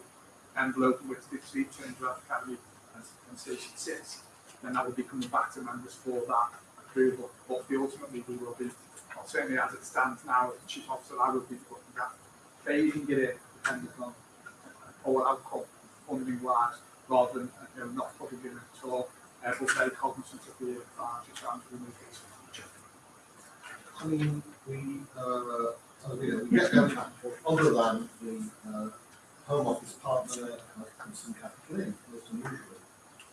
Speaker 2: envelope in which the street change academy and, station sits. Then that will be coming back to members for that approval. But ultimately we will be, certainly as it stands now, the chief officer, I will be looking at phasing it in depending on or outcome funding wise, rather than you know, not putting it in at all. Uh, but very cognizant of the financial challenges we may face in the future.
Speaker 1: I mean, we, uh, uh, you know, we get them other than the, uh, Home Office partner, uh, Constant Capital in, most unusually.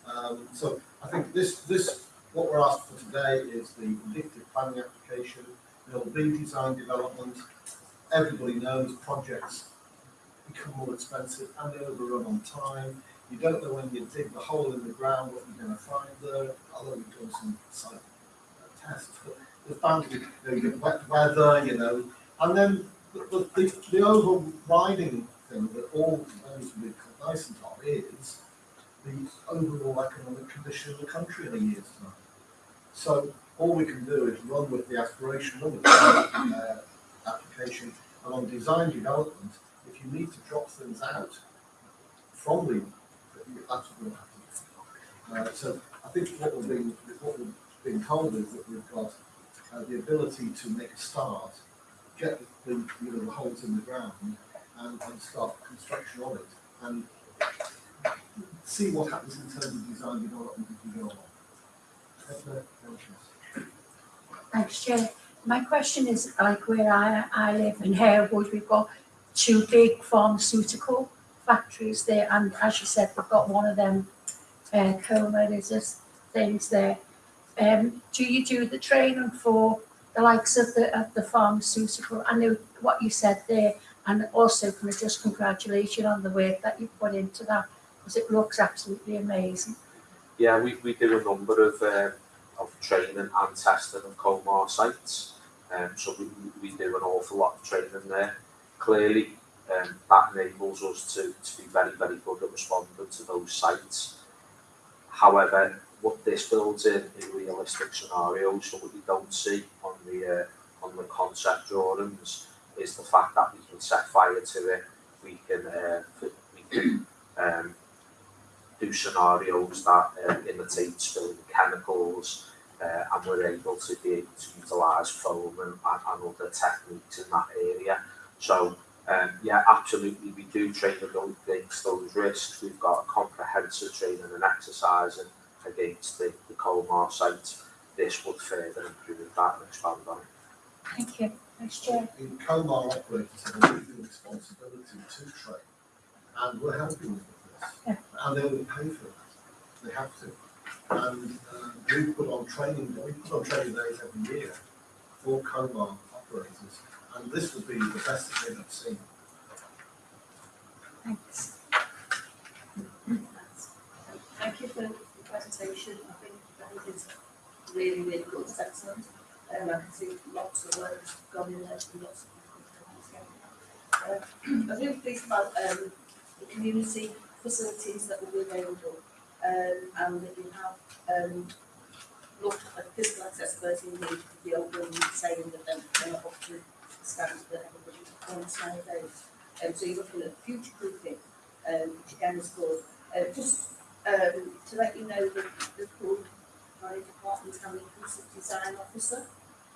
Speaker 1: Um, so I think this, this, what we're asked for today is the indicative planning application, there'll be design development. Everybody knows projects become more expensive and they overrun on time. You don't know when you dig the hole in the ground, what you're gonna find there, although we've done some site uh, tests, but the bound to you know, you get wet weather, you know, and then the, the, the, overriding thing that all those be cognizant of is the overall economic condition of the country in a year's time. So all we can do is run with the aspiration, run with the uh, application, and on design development, if you need to drop things out from the, what we'll have to. Uh, so I think what we're being, what we're being told is that we've got uh, the ability to make a start, get the, you know, the holes in the ground, and, and start construction of it, and see what happens in terms of design development as we go on. That's.
Speaker 10: Thanks. My question is like where I, I live in Halewood, we've got two big pharmaceutical factories there, and as you said, we've got one of them, uh, COMAH, things there. Um, do you do the training for the likes of the, of the pharmaceutical? I know what you said there, and also can I just congratulate you on the work that you put into that, because it looks absolutely amazing.
Speaker 6: Yeah, we, we do a number of, um, of training and testing of COMAH sites. Um, so we we do an awful lot of training there. Clearly, um, that enables us to, to be very, very good at responding to those sites. However, what this builds in in realistic scenarios, so what you don't see on the, uh, on the concept drawings, is the fact that we can set fire to it, we can, uh, we can, um, do scenarios that uh, imitate spilling chemicals, uh, and we're able to be able to utilise foam and, and, and other techniques in that area. So, um, yeah, absolutely, we do train against those risks. We've got a comprehensive training and exercising against the, the COMAH site. This would further improve that and expand on it.
Speaker 10: Thank you. Thanks, Chair.
Speaker 1: In COMAH operators have a legal responsibility to train, and we're helping them with.
Speaker 10: Yeah.
Speaker 1: And they will pay for that, they have to. And uh, we put on training, we put on training days every year for COMAH operators, and this would be the best thing I've ever seen.
Speaker 10: Thanks.
Speaker 11: Thank you for the presentation. I think that is really, really good. It's excellent. Um, I can see lots of work has gone in there and lots of people. Uh, I really pleased about um, the community facilities that will be available um, and that you have um, looked at physical accessibility in the, the open saying that they're, not up to standards that everybody wants nowadays. Um, so you're looking at future proofing, um, which again is good. Uh, just um, to let you know that the Pool Fire Department have an inclusive design officer,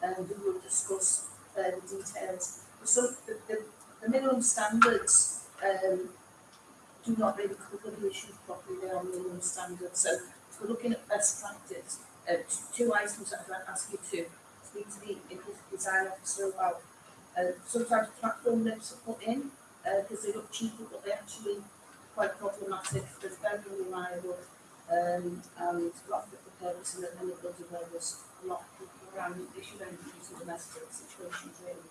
Speaker 11: um, who will discuss uh, the details. So the, the, the minimum standards, um, do not really cover the issues properly, they are minimum standards, so we're looking at best practice, uh, two items that I'd like to ask you to speak to the design officer about. Uh, sometimes platform lifts are put in, uh, because they look cheaper, but they're actually quite problematic, they're very unreliable, um, and not fit for purpose, and then it goes a lot of people around, they should only use in domestic situations really.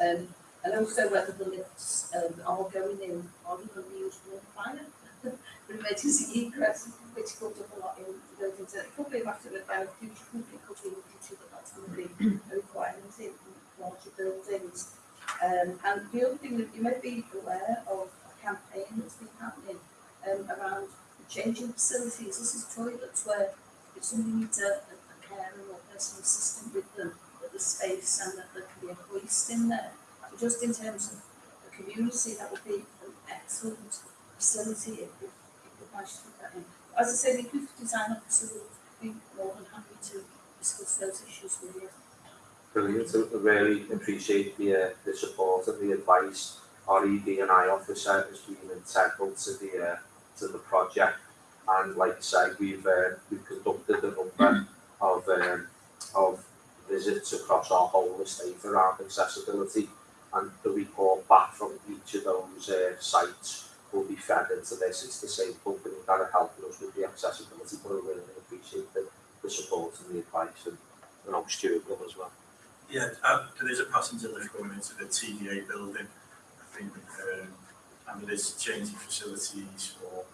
Speaker 11: Um, and also whether the lifts, um, are going in, are to be used for fire? For emergency egress, which comes up a lot in buildings, it could be a matter of of future the future, but that's going to be a requirement in larger buildings. Um, and the other thing that you may be aware of a campaign that's been happening um, around changing facilities. This is toilets where if somebody needs a, a, a carer or personal assistant with them, that the space and that there can be a hoist in there. Just in terms of the community, that would be an excellent facility if, if, we manage to put that in. As I say, the inclusive design Officer would be more than happy to discuss those issues with you.
Speaker 6: Brilliant, So I really appreciate the, uh, the support and the advice. Our ED and I officer has been integral to the, uh, to the project. And like I say, we've, uh, we've conducted a number of, um, of visits across our whole estate around accessibility. And the report back from each of those, uh, sites will be fed into this. It's the same company that are helping us with the accessibility, but I really appreciate the, the support and the advice and, and I'm Stuart as well.
Speaker 7: Yeah, uh, there is a passenger lift going into the TDA building, I think, um, and there is changing facilities or,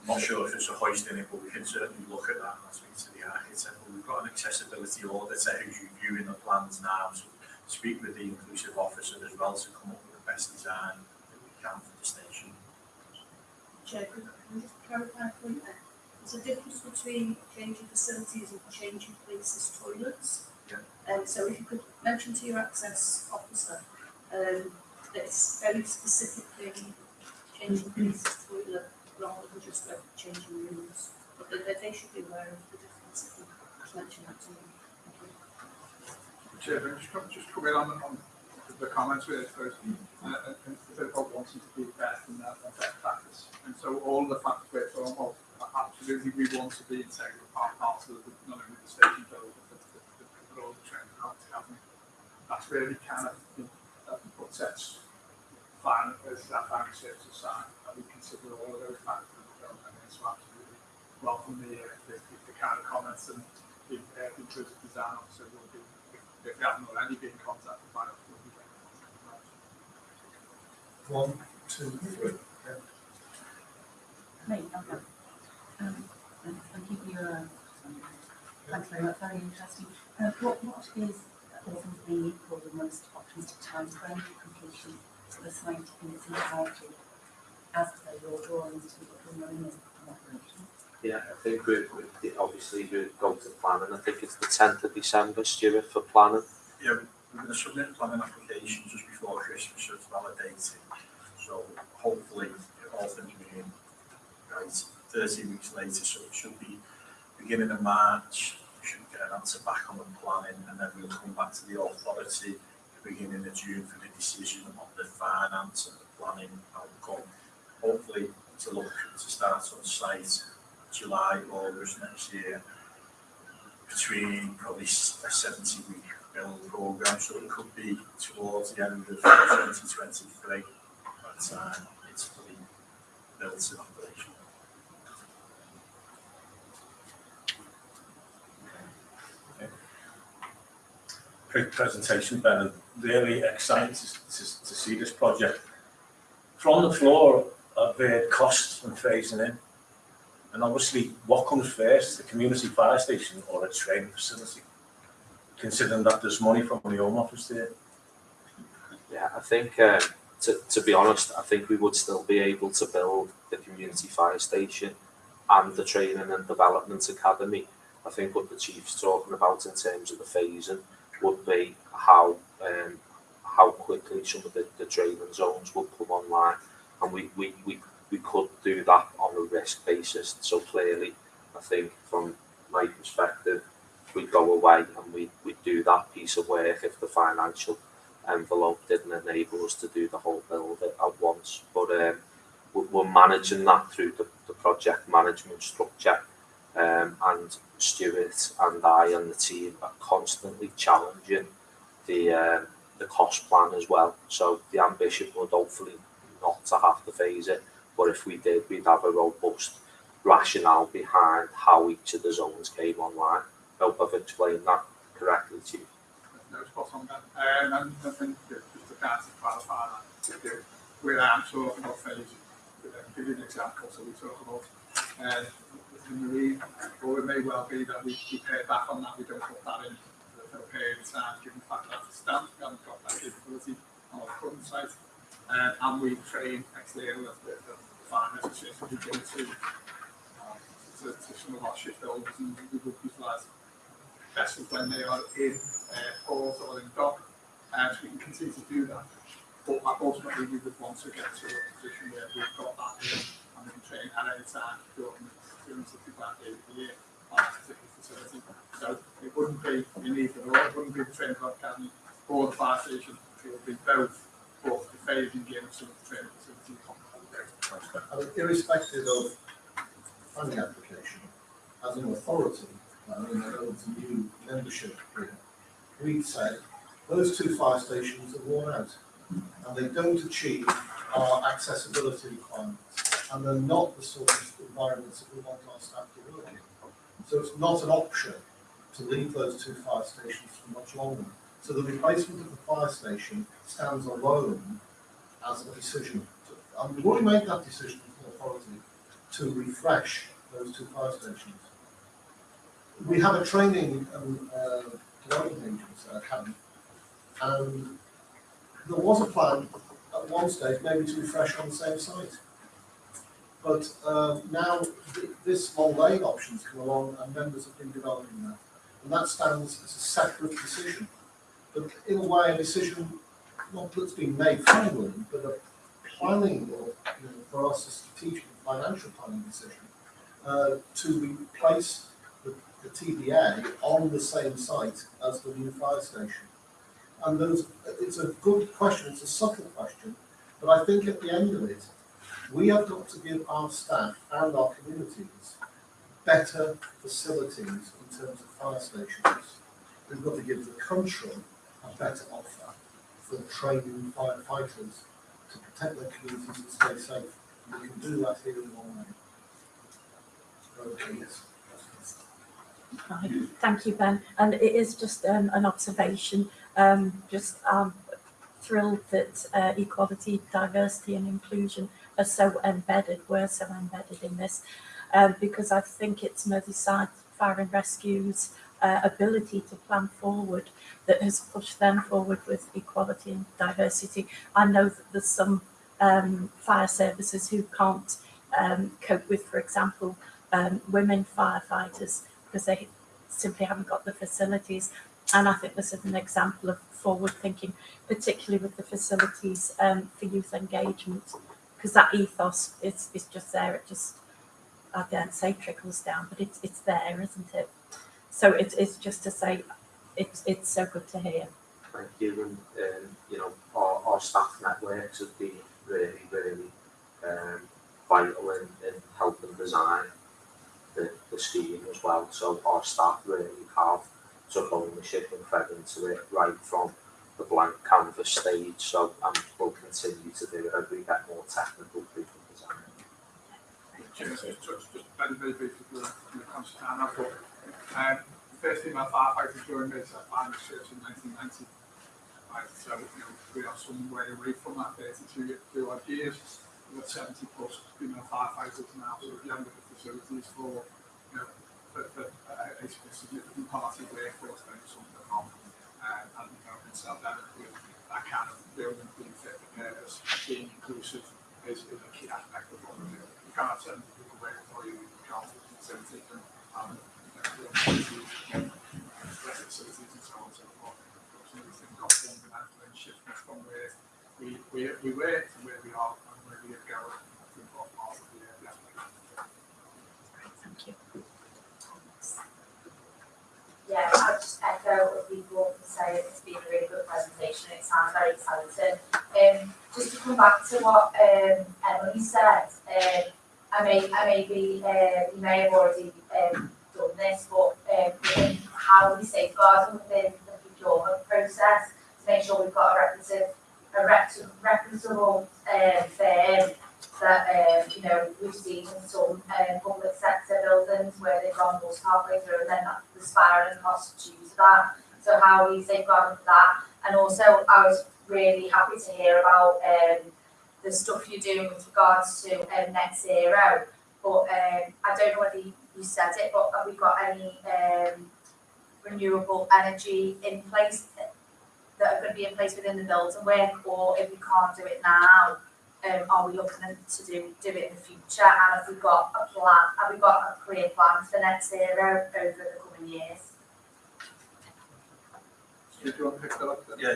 Speaker 7: I'm not sure if it's a hoist in it, but we can certainly look at that and speak to the architect. But we've got an accessibility auditor who's reviewing the plans now, so speak with the inclusive officer as well to come up with the best design that we can for the station.
Speaker 11: Chair, could I just clarify a point there? There's a difference between changing facilities and changing places toilets.
Speaker 7: Yeah.
Speaker 11: Um, so if you could mention to your access officer, um, that it's very specifically changing places toilet rather than just like changing rooms. But they, they should be aware of the difference if you mention that to them. Thank you.
Speaker 2: Chair, can I just come, just come in on, on the comments we had first, uh, and, and the about wanting to be best and that, and best practice. And so all the factors we're talking about, absolutely, we want to be integral part, part of the, not only the station build, but the, the, the, but all the training out to happen. That's really kind of, you know, that what sets final, as that final steps aside, and we consider all of those factors, and then so absolutely welcome the, uh, the, the kind of comments and the, uh, the inclusive design officer will be, if, if they haven't already been contacted by will be.
Speaker 1: One, two, three.
Speaker 12: Okay. Um, you thanks very much, very interesting. Uh, what, what is, all the most optimistic timeframe for completion of the site in its entirety as per your drawings to be operation?
Speaker 6: Yeah, I think we, we, obviously we go to planning, I think it's the tenth of December, Stuart, for planning.
Speaker 7: Yeah, we're going to submit planning application just before Christmas, so it's validated. So hopefully, all things being right, thirty weeks later, so it should be beginning of March. We should get an answer back on the planning, and then we'll come back to the authority beginning of June for the decision on the finance and the planning outcome. Hopefully, to look to start on site July, August next year, between probably a seventy week build program, so it could be towards the end of twenty twenty-three. By the uh, time it's fully built in operation.
Speaker 13: Great presentation, Ben, and really excited to, to, to see this project. From the floor, I've heard costs and phasing in. And obviously, what comes first, the community fire station or a training facility? Considering that there's money from the Home Office there.
Speaker 6: Yeah, I think, um, to, to be honest, I think we would still be able to build the community fire station and the training and development academy. I think what the chief's talking about in terms of the phasing would be how, um, how quickly some of the, the training zones will come online. And we, we, we, we could do that on a risk basis. So clearly, I think from my perspective, we'd go away and we, we'd do that piece of work if the financial envelope didn't enable us to do the whole build at, once. But um, we're, managing that through the, the project management structure. Um, and Stuart and I and the team are constantly challenging the uh, the cost plan as well. So the ambition would hopefully not to have to phase it, but if we did, we'd have a robust rationale behind how each of the zones came online. Hope I've explained that correctly to you.
Speaker 2: No spot on. Um, and I think just to kind of clarify that, where I'm talking about uh, give you an example, so we talk about, uh, the marine, or it may well be that we, we pay back on that, we don't put that in for a period of time, given the fact that stamp, we haven't got that capability on our current site. Uh, and we train external, the, the finance association, we go to, uh, to, to some of our shipbuilders and we would utilise vessels when they are in uh, port or in dock, and we can continue to do that. But ultimately, we would want to get to a position where we've got that in, and we can train at any time during during something like the the year on a particular facility. So it wouldn't be in either or, it wouldn't be the training academy or the fire station, it would be both, but the phasing in of some of the training
Speaker 1: mean, irrespective of funding application, as an authority, I mean, I know it's a new membership here, we'd say those two fire stations are worn out and they don't achieve our accessibility requirements and they're not the sort of environments that we want our staff to work in. So it's not an option to leave those two fire stations for much longer. So the replacement of the fire station stands alone as a decision. And we've already made that decision an authority to refresh those two fire stations. We have a training and uh, development agency, academy, and there was a plan at one stage maybe to refresh on the same site. But uh, now th- this Long Lane option's come along and members have been developing that. And that stands as a separate decision. But in a way, a decision not that's been made finally, but a planning or, you know, for us, a strategic financial planning decision uh, to replace the, the TDA on the same site as the new fire station. And those, it's a good question, it's a subtle question, but I think at the end of it, we have got to give our staff and our communities better facilities in terms of fire stations. We've got to give the country a better offer for training firefighters to protect their communities and stay safe. And we can do that here in. Okay, yes.
Speaker 10: Right, thank you, Ben. And it is just um, an observation, um, just um, thrilled that uh, equality, diversity and inclusion are so embedded, were so embedded in this, um, because I think it's Merseyside Fire and Rescue's uh, ability to plan forward that has pushed them forward with equality and diversity. I know that there's some um, fire services who can't um, cope with, for example, um, women firefighters because they simply haven't got the facilities. And I think this is an example of forward thinking, particularly with the facilities um, for youth engagement, because that ethos is, is just there. It just, I don't say trickles down, but it's, it's there, isn't it? So it's, it's just to say, it's, it's so good to hear.
Speaker 6: Thank you, and, um, you know, our, our staff networks have been really, really, um, vital in, in helping design the, the scheme as well, so our staff really have took ownership and fed into it right from the blank canvas stage, so, and will continue to do it as we get more technical through the design.
Speaker 2: Just, just, just very, very briefly, for the, for the time, I thought, the first female firefighter joined me, so I was church in nineteen ninety. Right, so, you know, we are some way away from that thirty-two, ye- odd years, we've got seventy plus female firefighters now, so you haven't got the facilities for, you know, for, for a, a significant part of the workforce, then something that, um, and, you know, it's that, that kind of building, being fit for purpose, being inclusive is, is a key aspect of what we do. You can't send people away for you, you can't send them, um, you know, we where we, are and where we going.
Speaker 10: Thank you.
Speaker 4: Yeah, I'll just echo what people say, it's been a really good presentation, it sounds very exciting. Just to come back to what, um, Emily said, um, I may, I may be, uh, you may have already, um, done this, but, um, how we safeguard within the procurement process, to make sure we've got a representative, a rep- reputable, um, firm that, um, you know, we've seen in some, um, public sector buildings where they've gone most halfway through and then that- the spiraling costs due to that. So how we safeguard that? And also, I was really happy to hear about, um, the stuff you're doing with regards to, um, net zero. But, um, I don't know whether you you said it, but have we got any, um, renewable energy in place that are gonna be in place within the building work, or if we can't do it now, um, are we looking to do, do it in the future, and have we got a plan, have we got a clear plan for net zero over the coming years?
Speaker 2: Do you want to pick that up then?
Speaker 7: Yeah,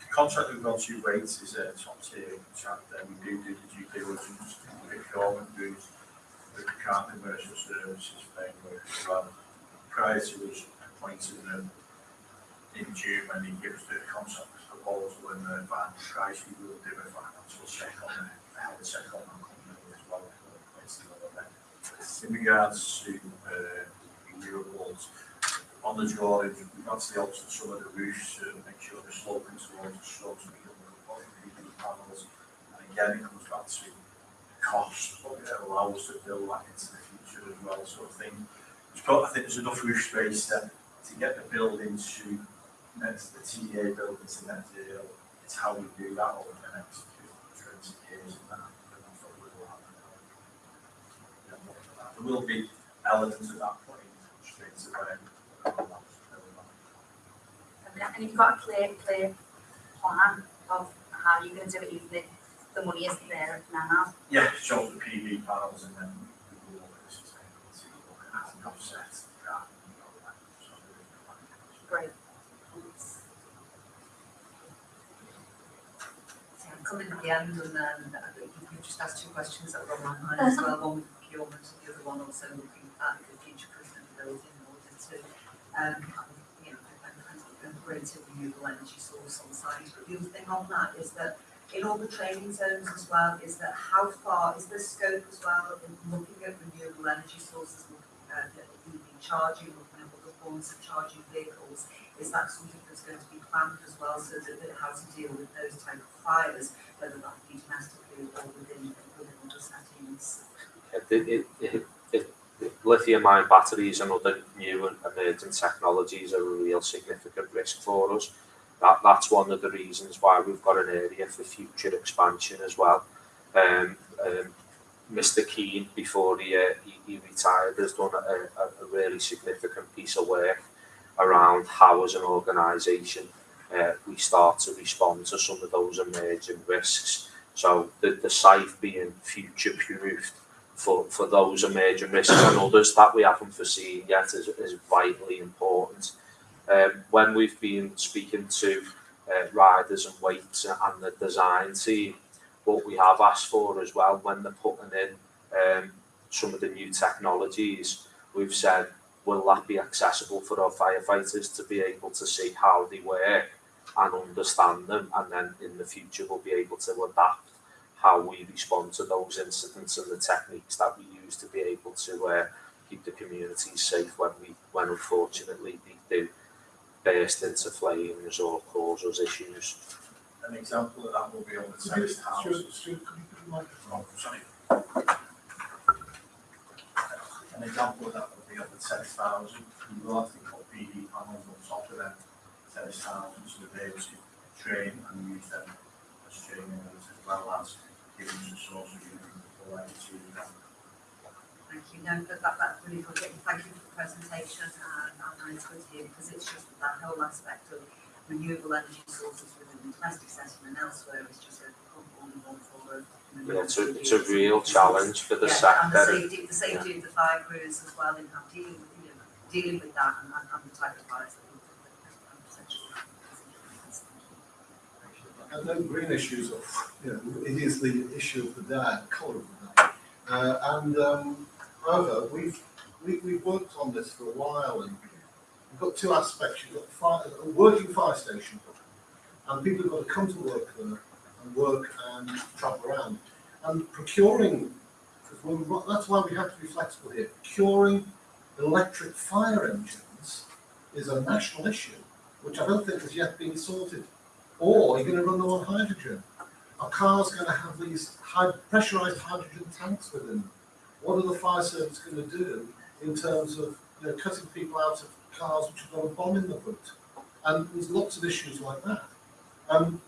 Speaker 7: the contract we've got to rates is a top tier contract, then we do do the due diligence, the procurement dues, the commercial services framework as well. Prior to us appointing in June, when they give us the contract proposal and the final price, will do a financial check on the, a health on the company as well. the. In regards to, uh, renewables, on the drawing, we've the alter some of the roofs to make sure they're sloping towards the can put PV panels. And again, it comes back to cost, but it allows us to build that into the future as well, so I think, it's got, I think there's enough roof space there to get the building to net, the TA building to net zero. It's how we do that over the next twenty years and that, and that's what will happen. There will be elements at that point, straight away.
Speaker 4: And you've got a clear, clear plan of how you're gonna do it, even if the money isn't there now.
Speaker 7: Yeah, show the PV panels and then we will look at the sustainability, look at an offset, that, and all that. So there is a plan.
Speaker 4: Great.
Speaker 12: So I'm coming at the end and um, you you just asked two questions that were on my mind as well, one with procurement and the other one also looking at the future proofing of the building in order to, um, you know, and, and, and greater renewable energy source on site. But the other thing on that is that in all the training zones as well, is that how far, is the scope as well in looking at renewable energy sources, looking at uh, EV charging, looking at other forms of charging vehicles? is that something that's going to be planned as well, so that, it has to deal with those type of fires, whether that be domestically or within, within other settings?
Speaker 6: It, it, it, lithium ion batteries and other new and emerging technologies are a real significant risk for us. That, that's one of the reasons why we've got an area for future expansion as well. Um, um, Mr. Keane, before he, uh, he, he retired, has done a, a, really significant piece of work around how, as an organisation, uh, we start to respond to some of those emerging risks. So the, the site being future proofed for, for those emerging risks and others that we haven't foreseen yet is, is vitally important. Um, when we've been speaking to uh, riders and Wates and the design team, what we have asked for as well when they're putting in um, some of the new technologies, we've said, will that be accessible for our firefighters to be able to see how they work and understand them, and then in the future we'll be able to adapt how we respond to those incidents and the techniques that we use to be able to uh, keep the communities safe when we, when unfortunately they do burst into flames or cause us issues.
Speaker 7: An example of that will be on the terraced houses.
Speaker 1: Stuart, Stuart, could you put the microphone?
Speaker 7: Oh, sorry. An example of that would be on the terraced houses. We will have to put PV panels on top of them terraced houses so that they able to train and use them as training as well as giving some source of income for them to them.
Speaker 12: Thank you, no, but that, that's really good, thank you for the presentation, and, and it's good to hear, because it's just that whole aspect of renewable energy sources within the domestic setting and elsewhere is just a unbelievable for
Speaker 6: Yeah, it's a, it's a real challenge for the
Speaker 12: Yeah, and the
Speaker 6: sector.
Speaker 12: safety, the safety of the fire crews as well, in dealing with, you know, dealing with that and, and and the type of fires that we that potentially.
Speaker 1: And no green issues, of, you know, it is the issue of the day, colour of the day. Uh, and um, however, we've, we, we've worked on this for a while and we've got two aspects. You've got fire, a working fire station and people have got to come to work there and work and travel around. And procuring, because that's why we have to be flexible here, procuring electric fire engines is a national issue, which I don't think has yet been sorted. Or are you're going to run them on hydrogen. Are cars going to have these high pressurized hydrogen tanks within them? What are the fire service going to do in terms of you know, cutting people out of cars which have got a bomb in the boot? And there's lots of issues like that. Um,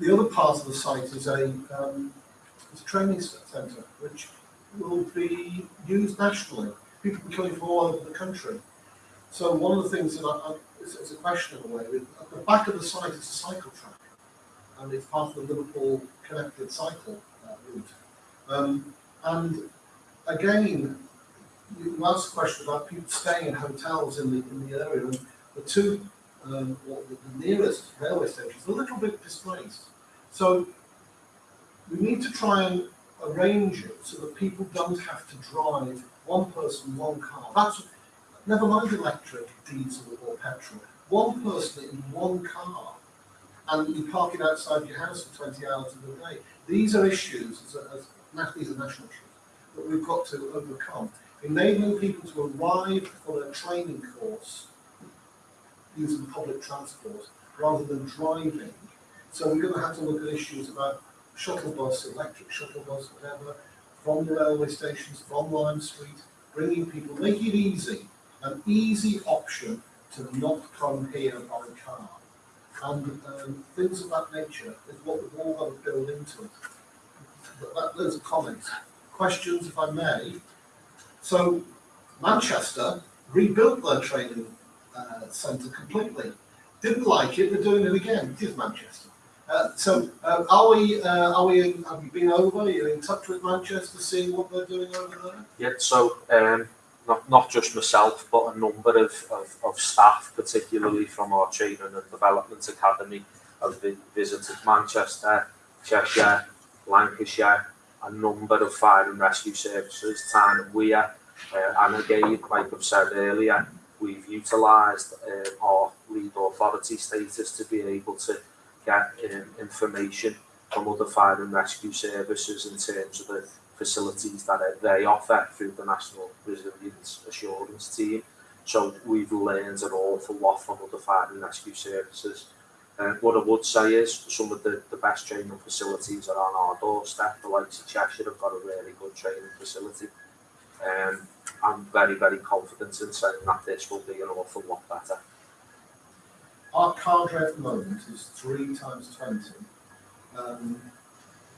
Speaker 1: the other part of the site is a, um, a training centre which will be used nationally. People be coming from all over the country. So one of the things that I, I a question in a way. At the back of the site is a cycle track, and it's part of the Liverpool connected cycle uh, route. Um, and again, you asked a question about people staying in hotels in the in the area, and the two, um, or the, nearest railway stations, are a little bit displaced. So we need to try and arrange it so that people don't have to drive one person, one car. That's never mind electric, diesel or petrol. One person in one car, and you park it outside your house for 20 hours of the day. These are issues, as, as, these are national issues, that we've got to overcome. Enabling people to arrive for their training course using public transport rather than driving. So we're going to have to look at issues about shuttle bus, electric shuttle bus, whatever, from the railway stations, from Lime Street, bringing people, making it easy, an easy option to not come here by car. And um, things of that nature is what we've all got to build into it. But that, those comments. Questions, if I may. So Manchester rebuilt their training uh, centre completely. Didn't like it, they're doing it again. It is Manchester. Uh, so uh, are we, uh, are we, in, have you been over, are you in touch with Manchester, seeing what they're doing over there?
Speaker 6: Yeah, so um, not, not just myself, but a number of, of, of staff, particularly from our Training and Development Academy, have vi- visited Manchester, Cheshire, Lancashire, a number of fire and rescue services, Tyne and Wear, uh, and again, like I've said earlier, we've utilised uh, our lead authority status to be able to get um, information from other fire and rescue services in terms of the facilities that they offer through the National Resilience Assurance Team. So we've learned an awful lot from other fire and rescue services. Uh, what I would say is some of the, the best training facilities are on our doorstep. The likes of Cheshire have got a really good training facility. Um, I'm very, very confident in saying that this will be an awful lot better.
Speaker 1: Our cadre at the moment is three times twenty. Um,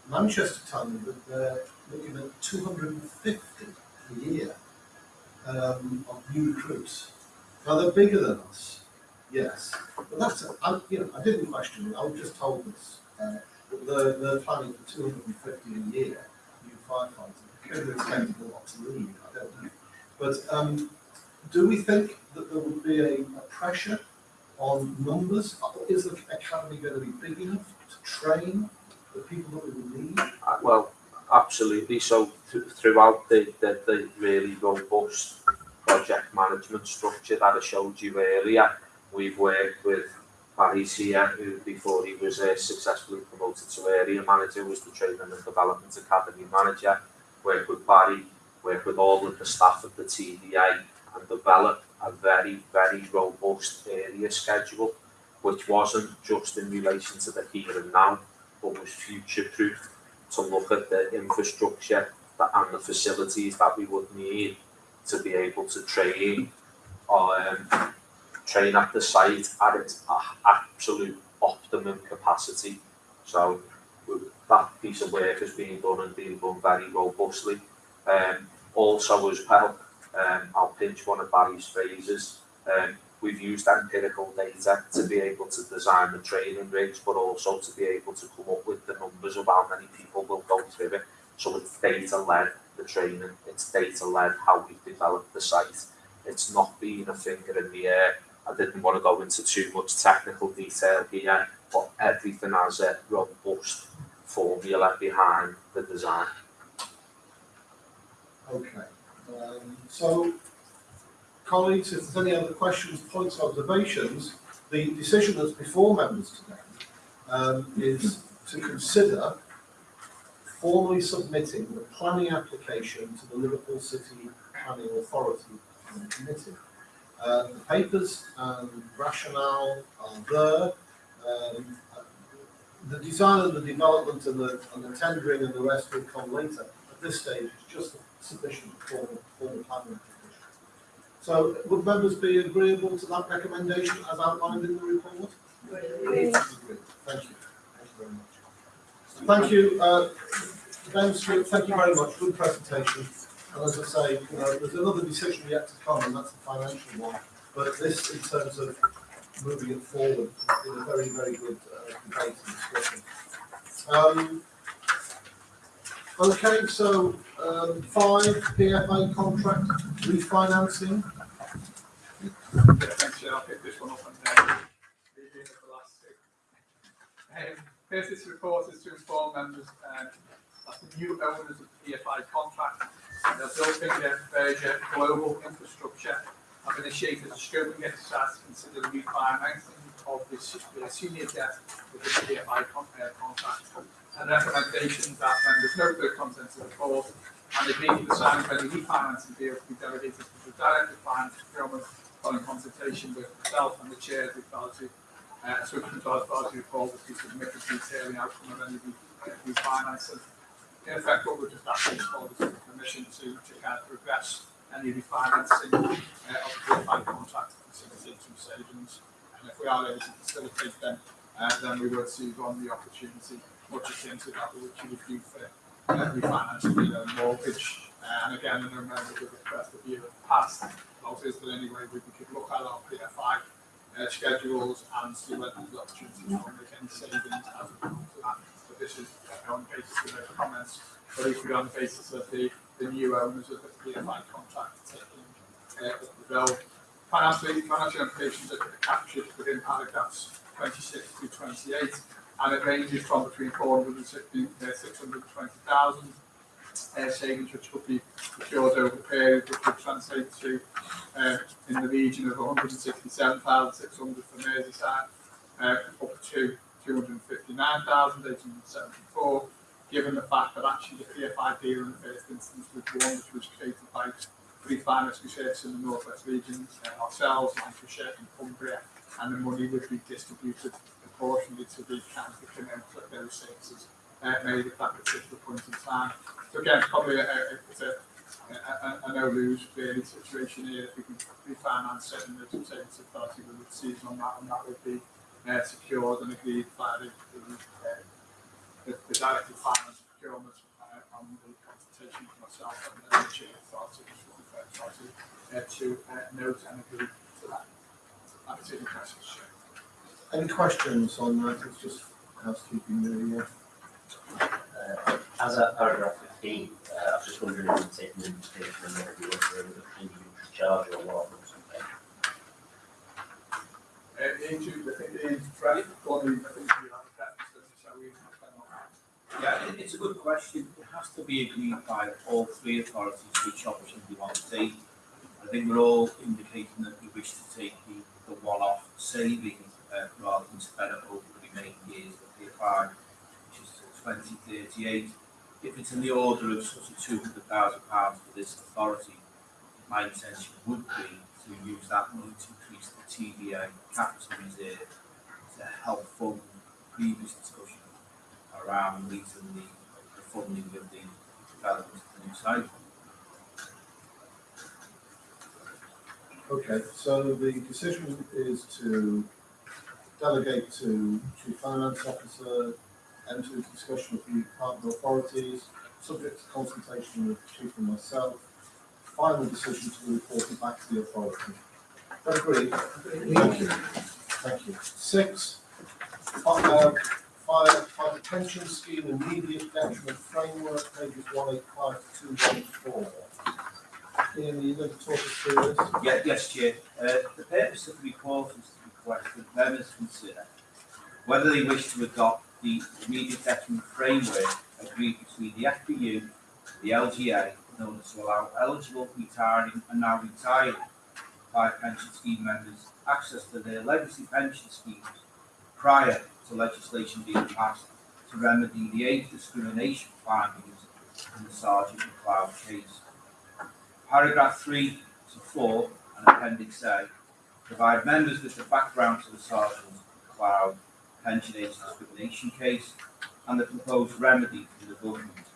Speaker 1: Manchester tell me that they're looking at two hundred and fifty a year um, of new recruits. Now they're bigger than us, yes, but that's I, you know I didn't question it. I was just told this. Uh, they're, they're planning for two hundred and fifty a year new firefighters. Going to go up to leave, I don't know. But um, do we think that there would be a, a pressure on numbers? Is the academy going to be big enough to train the people that we need?
Speaker 6: Uh, well, absolutely. So th- throughout the, the, the really robust project management structure that I showed you earlier, we've worked with Barry Sear, who before he was uh, successfully promoted to area manager, was the training and development academy manager. Worked with Barry, worked with all of the staff of the TDA and developed a very, very robust area schedule, which wasn't just in relation to the here and now, but was future proof to look at the infrastructure that, and the facilities that we would need to be able to train um, train at the site at its absolute optimum capacity. So that piece of work has been done and being done very robustly. Um, also as well, um, I'll pinch one of Barry's phrases. Um, we've used empirical data to be able to design the training rigs, but also to be able to come up with the numbers of how many people will go through it. So it's data led, the training, it's data led how we've developed the site. It's not being a finger in the air. I didn't want to go into too much technical detail here, but everything has a robust formula behind the design.
Speaker 1: Okay, um, so colleagues, if there's any other questions, points, observations, the decision that's before members today um, is to consider formally submitting the planning application to the Liverpool City Planning Authority committee. Uh, the papers and rationale are there. Um, the design and the development and the, and the tendering and the rest will come later. At this stage, it's just a sufficient form of, form of planning application. So would members be agreeable to that recommendation as outlined in the report? Agreed. Thank you. Thank you very much. Thank you, uh, Ben Street, thank you very much, good presentation. And as I say, you know, there's another decision yet to come, and that's the financial one. But this, in terms of moving it forward, is a very, very good uh, debate and discussion. Um, okay, so um, five PFI contract refinancing.
Speaker 2: I'll pick this one up First, this report is to inform members that the new owners of the PFI contract, the Bilfinger Berger Global Infrastructure, have initiated a scoping exercise to consider the refinancing of this the senior debt with the con- uh, contract. And recommendations that members note the contents of the report and agree to the signing of any refinancing deal to be delegated to the Director of Finance Procurement following consultation with myself and the chair of the authority, uh, so the authority report to submit a detailing outcome of any re- uh, refinancing. In effect, what we're just asking for is permission to, to kind of progress any refinancing uh, of the PFI contract to facilitate some savings. And if we are able to facilitate them, uh, then we would seize on the opportunity, much akin to that which you would do for uh, refinancing a mortgage. Uh, and again, I know expressed a view in the past, also is way we could look at our PFI uh, schedules and see whether there's opportunity to make any savings as a result of that. But this is uh, on the basis of those comments, but equally on the basis of the, the new owners of the PFI contract taking uh, the bill. Financial, financial implications are captured within paragraphs twenty-six to twenty-eight, and it ranges from between four hundred and sixty, uh, uh, savings which could be procured over the period, which would translate to uh, in the region of 167,600 for Merseyside, uh, up to 259,874, given the fact that actually the PFI deal in the first instance was one which was created by Fire Rescue Service in the North West region, uh, ourselves, Lancashire and Cumbria, and the money would be distributed proportionally to the counties that can inflict those services uh, made at that particular point in time. So again, probably a, a, a, a, a, a no-lose really situation here. If we can refinance certain of the authority, we would seize on that, and that would be uh, secured and agreed by the, the, uh, the, the director of finance and procurement uh, on the consultation with myself and the chair authority, which will be authority, uh, to uh, note and agree to that. That is in process,
Speaker 1: Any questions on that? It's just housekeeping really, yeah.
Speaker 14: Uh, As at paragraph fifteen, uh, I was just wondering if it's taken into consideration and whether you want to remove the individual charge or what
Speaker 2: Uh.
Speaker 9: Yeah, it's a good question. It has to be agreed by all three authorities which option we want to take. I think we're all indicating that we wish to take the, the one-off saving, uh, rather than spread it over the remaining years of the five, which is twenty thirty-eight. If it's in the order of sort of two hundred thousand pounds for this authority, my intention would be use that money to increase the TDA capital reserve to help fund previous discussion around meeting the, the funding of the development of the new site.
Speaker 1: Okay, so the decision is to delegate to Chief Finance Officer, enter into discussion with the partner authorities, subject to consultation with Chief and myself. Final decision to report it back to the authority. Agreed? Thank you. Thank you. Six, fi- uh, fire, fire pension scheme immediate detriment framework, pages one eight five to two one four. Ian, you going to talk us through this?
Speaker 9: Yeah, yes, Chair. Uh, the purpose of the report is to request that members consider whether they wish to adopt the immediate detriment framework agreed between the FBU, the LGA, order to allow eligible retiring and now retired five pension scheme members access to their legacy pension schemes prior to legislation being passed to remedy the age discrimination findings in the Sargeant McCloud case. Paragraph three to four and appendix A provide members with the background to the Sargeant McCloud pension age discrimination case and the proposed remedy from the government.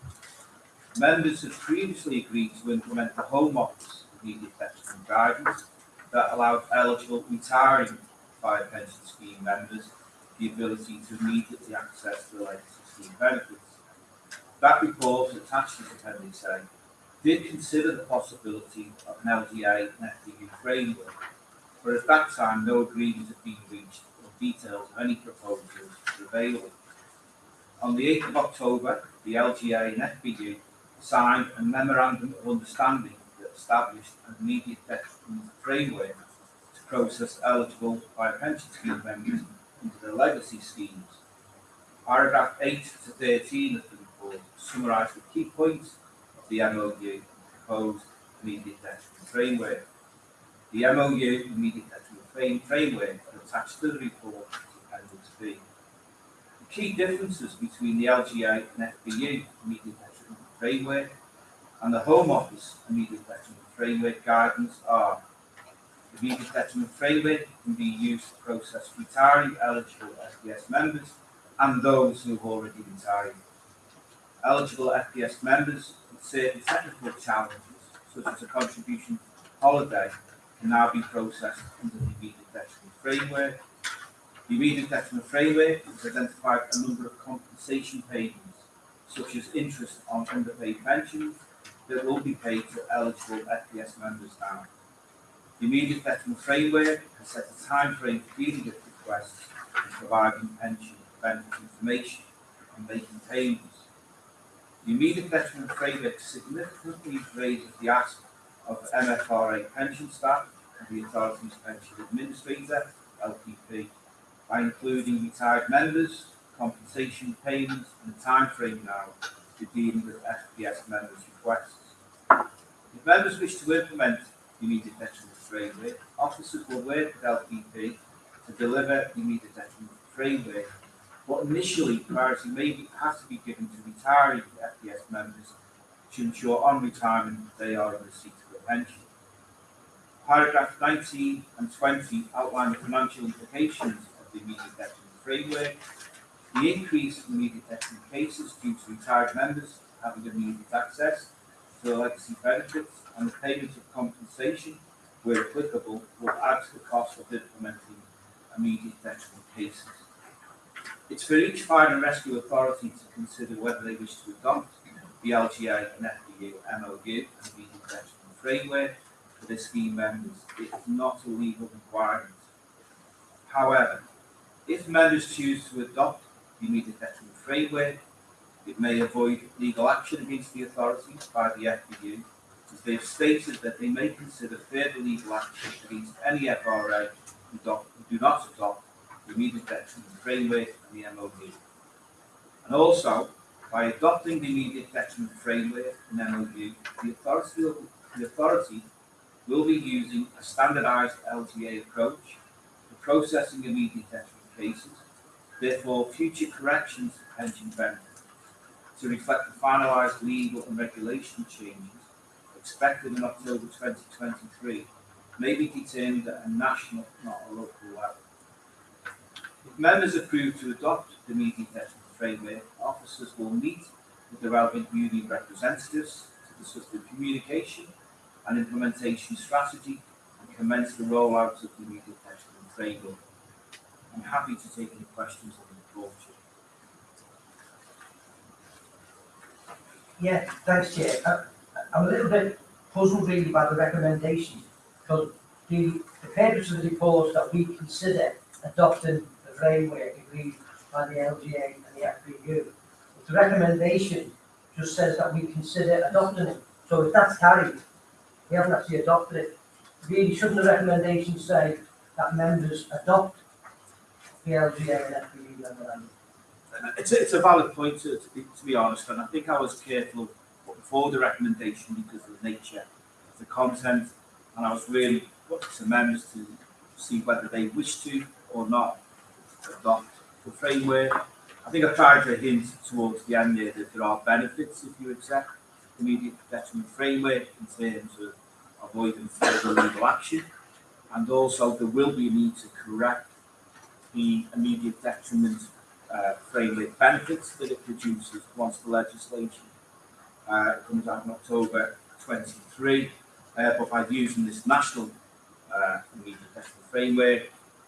Speaker 9: Members have previously agreed to implement the Home Office immediate pension guidance that allowed eligible retiring fire pension scheme members the ability to immediately access the legacy scheme benefits. That report attached as appendix A did consider the possibility of an LGA and FBU framework, but at that time no agreement had been reached or details of any proposals were available. On the eighth of October, the LGA and FBU signed a memorandum of understanding that established an immediate framework to process eligible fire pension scheme members into the legacy schemes. Paragraph eight to thirteen of the report summarise the key points of the MOU proposed immediate detriment framework. The MOU immediate detriment frame, framework attached to the report as appendix B. The key differences between the LGA and FBU immediate framework and the Home Office immediate detriment framework guidance are the immediate detriment framework can be used to process retiring eligible FPS members and those who have already retired. Eligible FPS members with certain technical challenges, such as a contribution holiday, can now be processed under the immediate detriment framework. The immediate detriment framework has identified a number of compensation payments, such as interest on underpaid pensions, that will be paid to eligible FPS members now. The immediate detriment framework has set a timeframe for dealing with requests and providing pension benefit information and making payments. The immediate detriment framework significantly raises the ask of MFRA pension staff and the authority's pension administrator, LPP, by including retired members, compensation payments, and timeframe now to dealing with FPS members' requests. If members wish to implement the immediate detriment framework, officers will work with LPP to deliver the immediate detriment framework, but initially priority may be, has to be given to retiring FPS members to ensure on retirement they are in receipt of a pension. Paragraph nineteen and twenty outline the financial implications of the immediate detriment framework. The increase in immediate detriment cases due to retired members having immediate access to the legacy benefits and the payment of compensation where applicable will add to the cost of implementing immediate detriment cases. It's for each fire and rescue authority to consider whether they wish to adopt the LGA and FBU MOU and immediate detriment framework for their scheme members. It is not a legal requirement. However, if members choose to adopt the immediate detriment framework, it may avoid legal action against the authority by the FBU, as they have stated that they may consider further legal action against any FRA who do not adopt the immediate detriment framework and the MOU. And also, by adopting the immediate detriment framework and MOU, the authority will, the authority will be using a standardised LGA approach for processing immediate detriment cases. Therefore, future corrections to pension benefits to reflect the finalised legal and regulation changes expected in October twenty twenty-three may be determined at a national, not a local level. If members approve to adopt the immediate detriment framework, officers will meet with the relevant union representatives to discuss the communication and implementation strategy and commence the rollout of the immediate detriment framework. I'm happy to take any questions on the report.
Speaker 3: Yeah, thanks, Chair. I, I'm a little bit puzzled really by the recommendation, because the, the purpose of the report that we consider adopting the framework agreed by the LGA and the FBU. But The recommendation just says that we consider adopting it, so if that's carried, we haven't actually adopted it. Really, shouldn't the recommendation say that members adopt
Speaker 9: Uh, It's a, it's a valid point to, to be, to be honest, and I think I was careful before the recommendation because of the nature of the content, and I was really looking to members to see whether they wish to or not adopt the framework. I think I tried to hint towards the end there that there are benefits if you accept the immediate detriment framework in terms of avoiding further legal action, and also there will be a need to correct the immediate detriment uh, framework benefits that it produces once the legislation uh, comes out in October 23. Uh, but by using this national uh, immediate detriment framework,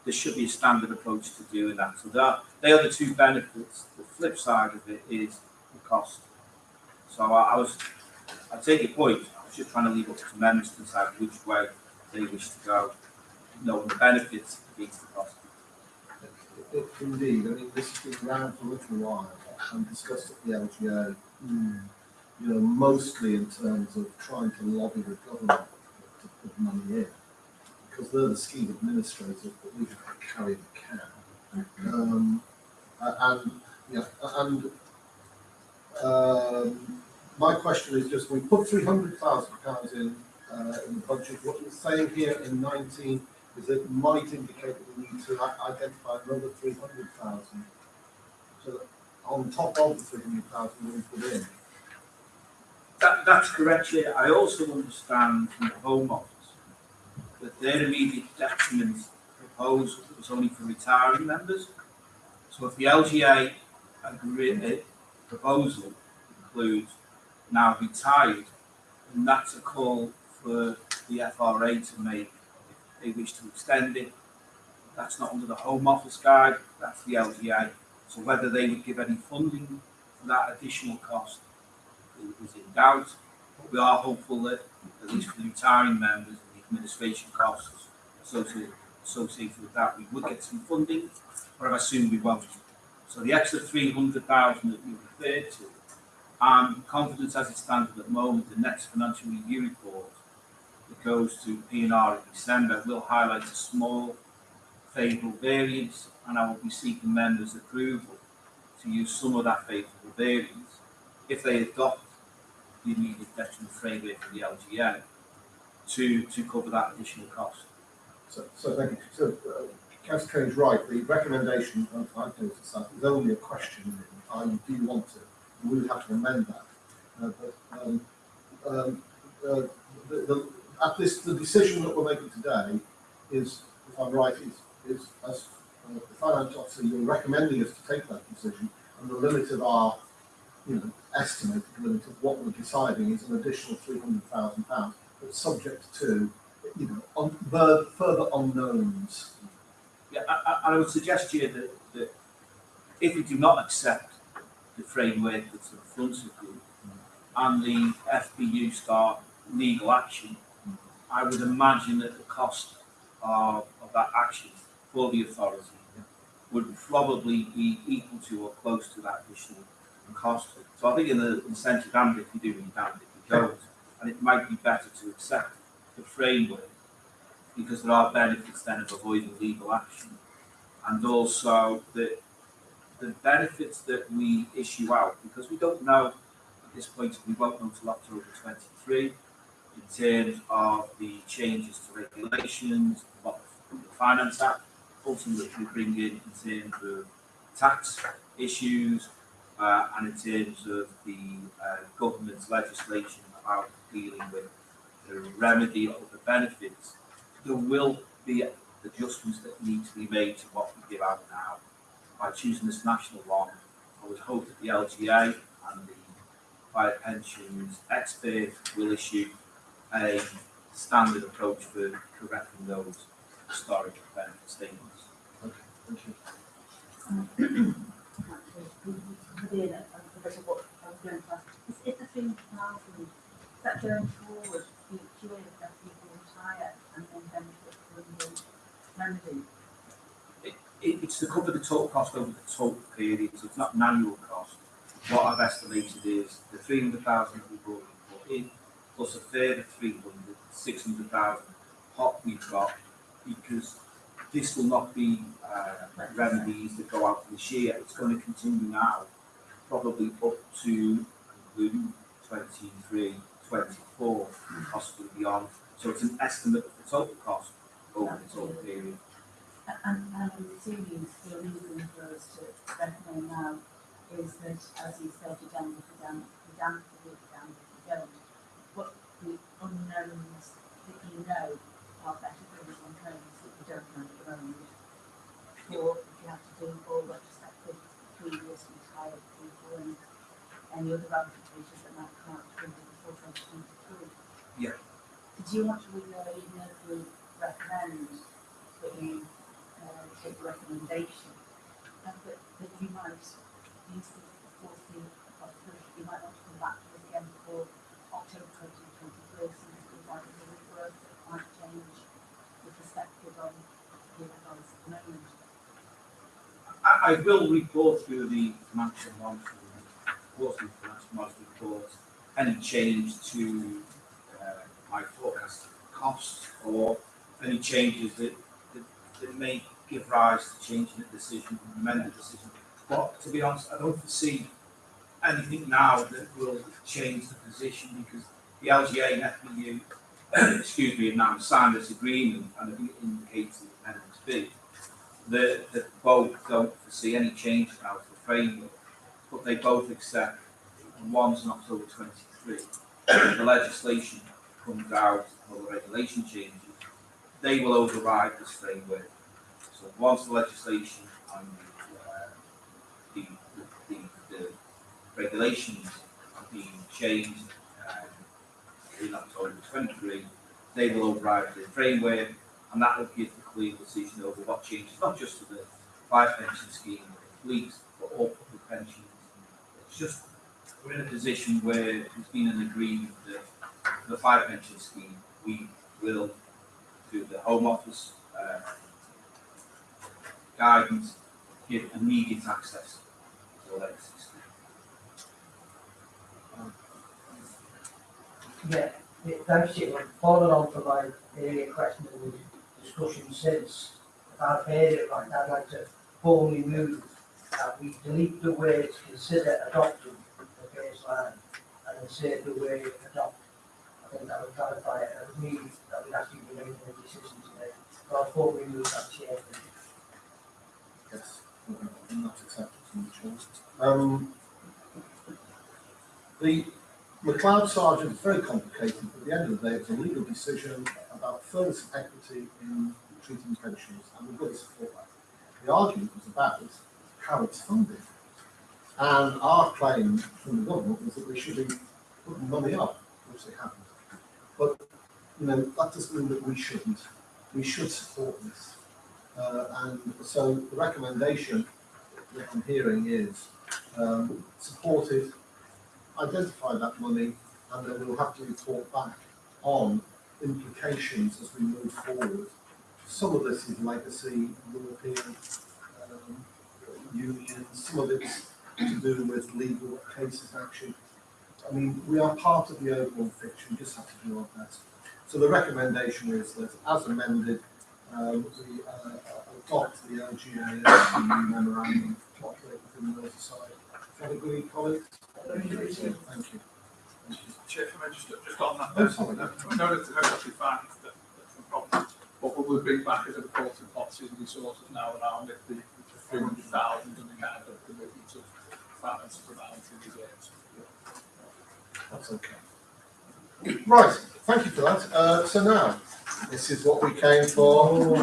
Speaker 9: there should be a standard approach to doing that. So that they are the two benefits. The flip side of it is the cost. So I, I was, I take your point. I was just trying to leave up to members to decide which way they wish to go, knowing the benefits against the cost.
Speaker 1: It- Indeed, I mean, this has been around for a little while and discussed at the LGA. You know, mostly in terms of trying to lobby the government to put money in. Because they're the scheme administrators, but we have to carry the can. Um, and, yeah, and, um, my question is just, we put three hundred thousand pounds in, uh, in the budget. What you're saying here in nineteen is it might indicate that we need to identify another three hundred thousand. So that on top of the three hundred thousand we put in.
Speaker 9: That, that's correct. I also understand from the Home Office that their immediate detriment proposal was only for retiring members. So if the LGA agree, uh, proposal includes now retired, then that's a call for the FRA to make they wish to extend it. That's not under the Home Office guide, that's the LGA. So whether they would give any funding for that additional cost is in doubt. But we are hopeful that, at least for the retiring members, and the administration costs associated, associated with that, we would get some funding, but I assume we won't. So the extra three hundred thousand that you referred to, I'm confident as it stands at the moment, the next financial review report goes to PNR in December will highlight a small favourable variance, and I will be seeking members' approval to use some of that favourable variance if they adopt the immediate detriment framework for the LGA to, to cover that additional cost.
Speaker 1: So, so thank you. So, uh, Councillor Kane's right, the recommendation, noticed that, is only a question, i.e. do you want it? We would have to amend that. Uh, but, um, um, uh, the, the, at this, the decision that we're making today is, if I'm right, is, is as uh, the finance officer, you're recommending us to take that decision, and the limit of our, you know, estimated limit of what we're deciding is an additional three hundred thousand pounds, but subject to, you know, on, fur- further unknowns.
Speaker 9: Yeah, I, I, I would suggest to you that, that if we do not accept the framework that's in front of you and the FBU start legal action, I would imagine that the cost of, of that action for the authority would probably be equal to or close to that additional cost. So I think in the incentive and if you do, and damned if you don't, and it might be better to accept the framework because there are benefits then of avoiding legal action. And also the, the benefits that we issue out, because we don't know at this point, we won't know until October twenty-three, in terms of the changes to regulations, what the Finance Act ultimately will bring in in terms of tax issues, uh, and in terms of the uh, government's legislation about dealing with the remedy of the benefits, there will be adjustments that need to be made to what we give out now. By choosing this national one, I would hope that the LGA and the fire pensions expert will issue a standard approach for correcting those historic benefit statements.
Speaker 1: Thank you.
Speaker 12: Within a, a bit of what I was going to ask, is, is the three thousand, that going forward year that people retire and then benefit from the remedy?
Speaker 9: It, it, it's to cover the total cost over the total period, so it's not an annual cost. What I've estimated is the three hundred thousand that we've already put in, plus a further three hundred, six hundred thousand pot we've got, because this will not be, uh, remedies that go out this year, it's gonna continue now, probably up to including 23, 24, possibly beyond. So it's an estimate of the total cost over the total period.
Speaker 12: And, and I'm assuming the reason for us to recommend now is that, as you said, you damn you damn, you damn you damn you don't the unknowns that you know are better than the unknowns that you don't know at the moment. Sure, you have to oh, do all retrospective previous retired people and any other ramifications that might come out from the 2023.
Speaker 9: Yeah.
Speaker 12: Did you want to recommend that you uh, take the recommendation and that, that you might use the fourth year of you might want to come back to this again before October 2023? places we want to do work that might change the.
Speaker 9: I, I will report through the financial monitoring, quarterly financial monitoring report, any change to uh, my forecast costs or any changes that, that, that may give rise to changing the decision, amend the decision. But to be honest, I don't foresee anything now that will change the position because the LGA and FBU, excuse me, have now signed this agreement and I think it indicates the appendix B that, that both don't foresee any change now to the framework, but they both accept, and one's in October twenty-three, the legislation comes out, or the regulation changes, they will override this framework. So once the legislation and uh, the, the, the, the regulations are being changed, in October they will override the framework, and that will give the clear decision over what changes, not just to the fire pension scheme, police, but all public pensions. It's just, we're in a position where there's been an agreement that the fire pension scheme, we will, through the Home Office, uh, guidance, give immediate access to the legacy scheme.
Speaker 3: Yeah, thanks, Jim. Following on from my earlier question and the discussion since, if I've heard it right, I'd like to formally move that we delete the words consider adopting the baseline and insert the word adopt. I think that would clarify it, and me, that we'd actually be making a decision today. So I'll formally move that chair.
Speaker 1: Yes, accepted from the chair. Um, the, McCloud Sargeant is very complicated, but at the end of the day, it's a legal decision about fairness and equity in treating pensions, and we've got to support that. The argument was about how it's funded. And our claim from the government was that they should be putting money up, which they haven't. But, you know, that doesn't mean that we shouldn't. We should support this. Uh, and so the recommendation that I'm hearing is, um, support it, identify that money, and then we'll have to report back on implications as we move forward. Some of this is legacy, European, um, union, some of it's to do with legal cases action. I mean, we are part of the overall picture, we just have to do our best. So the recommendation is that as amended, um, we, uh, adopt the LGA memorandum operate within the Merseyside. Is colleagues? Thank you. Thank you.
Speaker 2: Chair, can I just, just on that?
Speaker 1: Oh, sorry.
Speaker 2: No, no, that's, that's actually fine, that, that's no problem. What we will bring back as a report of policies and resources now around it, the three hundred thousand and the kind of commitment of finance balance in reserves.
Speaker 1: That's okay. Right, thank you for that. Uh, so now, this is what we came for.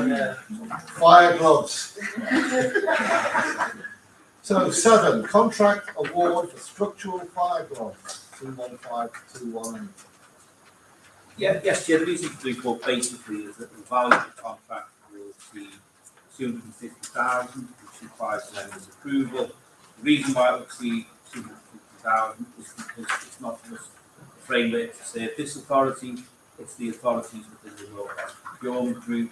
Speaker 1: Fire gloves. So seven, contract award for structural gloves, two one five, two one.
Speaker 9: Yeah, yes, Chair, the reason for basically is that the value of the contract will be two hundred and fifty thousand, which requires members' approval. The reason why it fifty thousand is because it's not just a framework to say this authority, it's the authorities within the Royal Health Procurement Group.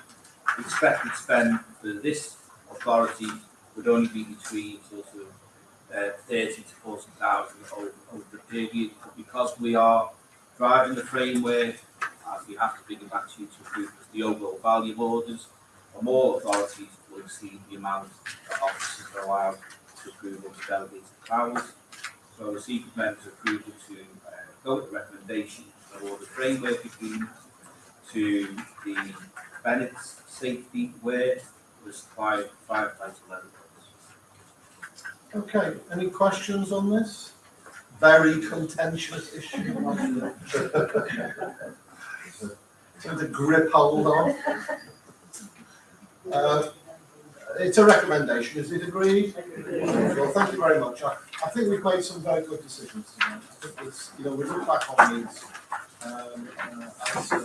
Speaker 9: Expected spend for this authority would only be between sort of uh, thirty to forty thousand over, over the period, but because we are driving the framework, as we have to bring it back to you to approve the overall value of orders, and more authorities will exceed the amount that officers are allowed to approve of delegated powers. So I received members' approval to uh, go with the recommendation all the framework agreement to the Bennett's safety wear was supplied five times eleven dollars.
Speaker 1: Okay, any questions on this? Very contentious issue. To grip hold on. Uh, It's a recommendation, is it agreed? Well, thank you very much. I, I think we've made some very good decisions tonight. I think it's, you know, we look back on these, um, uh, as a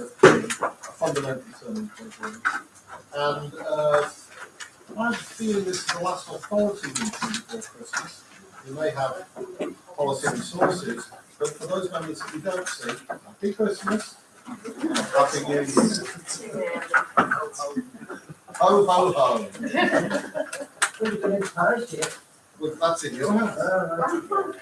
Speaker 1: a fundamental turning point. And, uh, A feeling this is the last authority meeting before Christmas. We may have policy resources, but for those members that we don't see, happy Christmas. Happy New Year. Ho, ho, ho.
Speaker 3: Pretty good advice, yeah.
Speaker 1: Well, that's in your hands.
Speaker 3: Uh.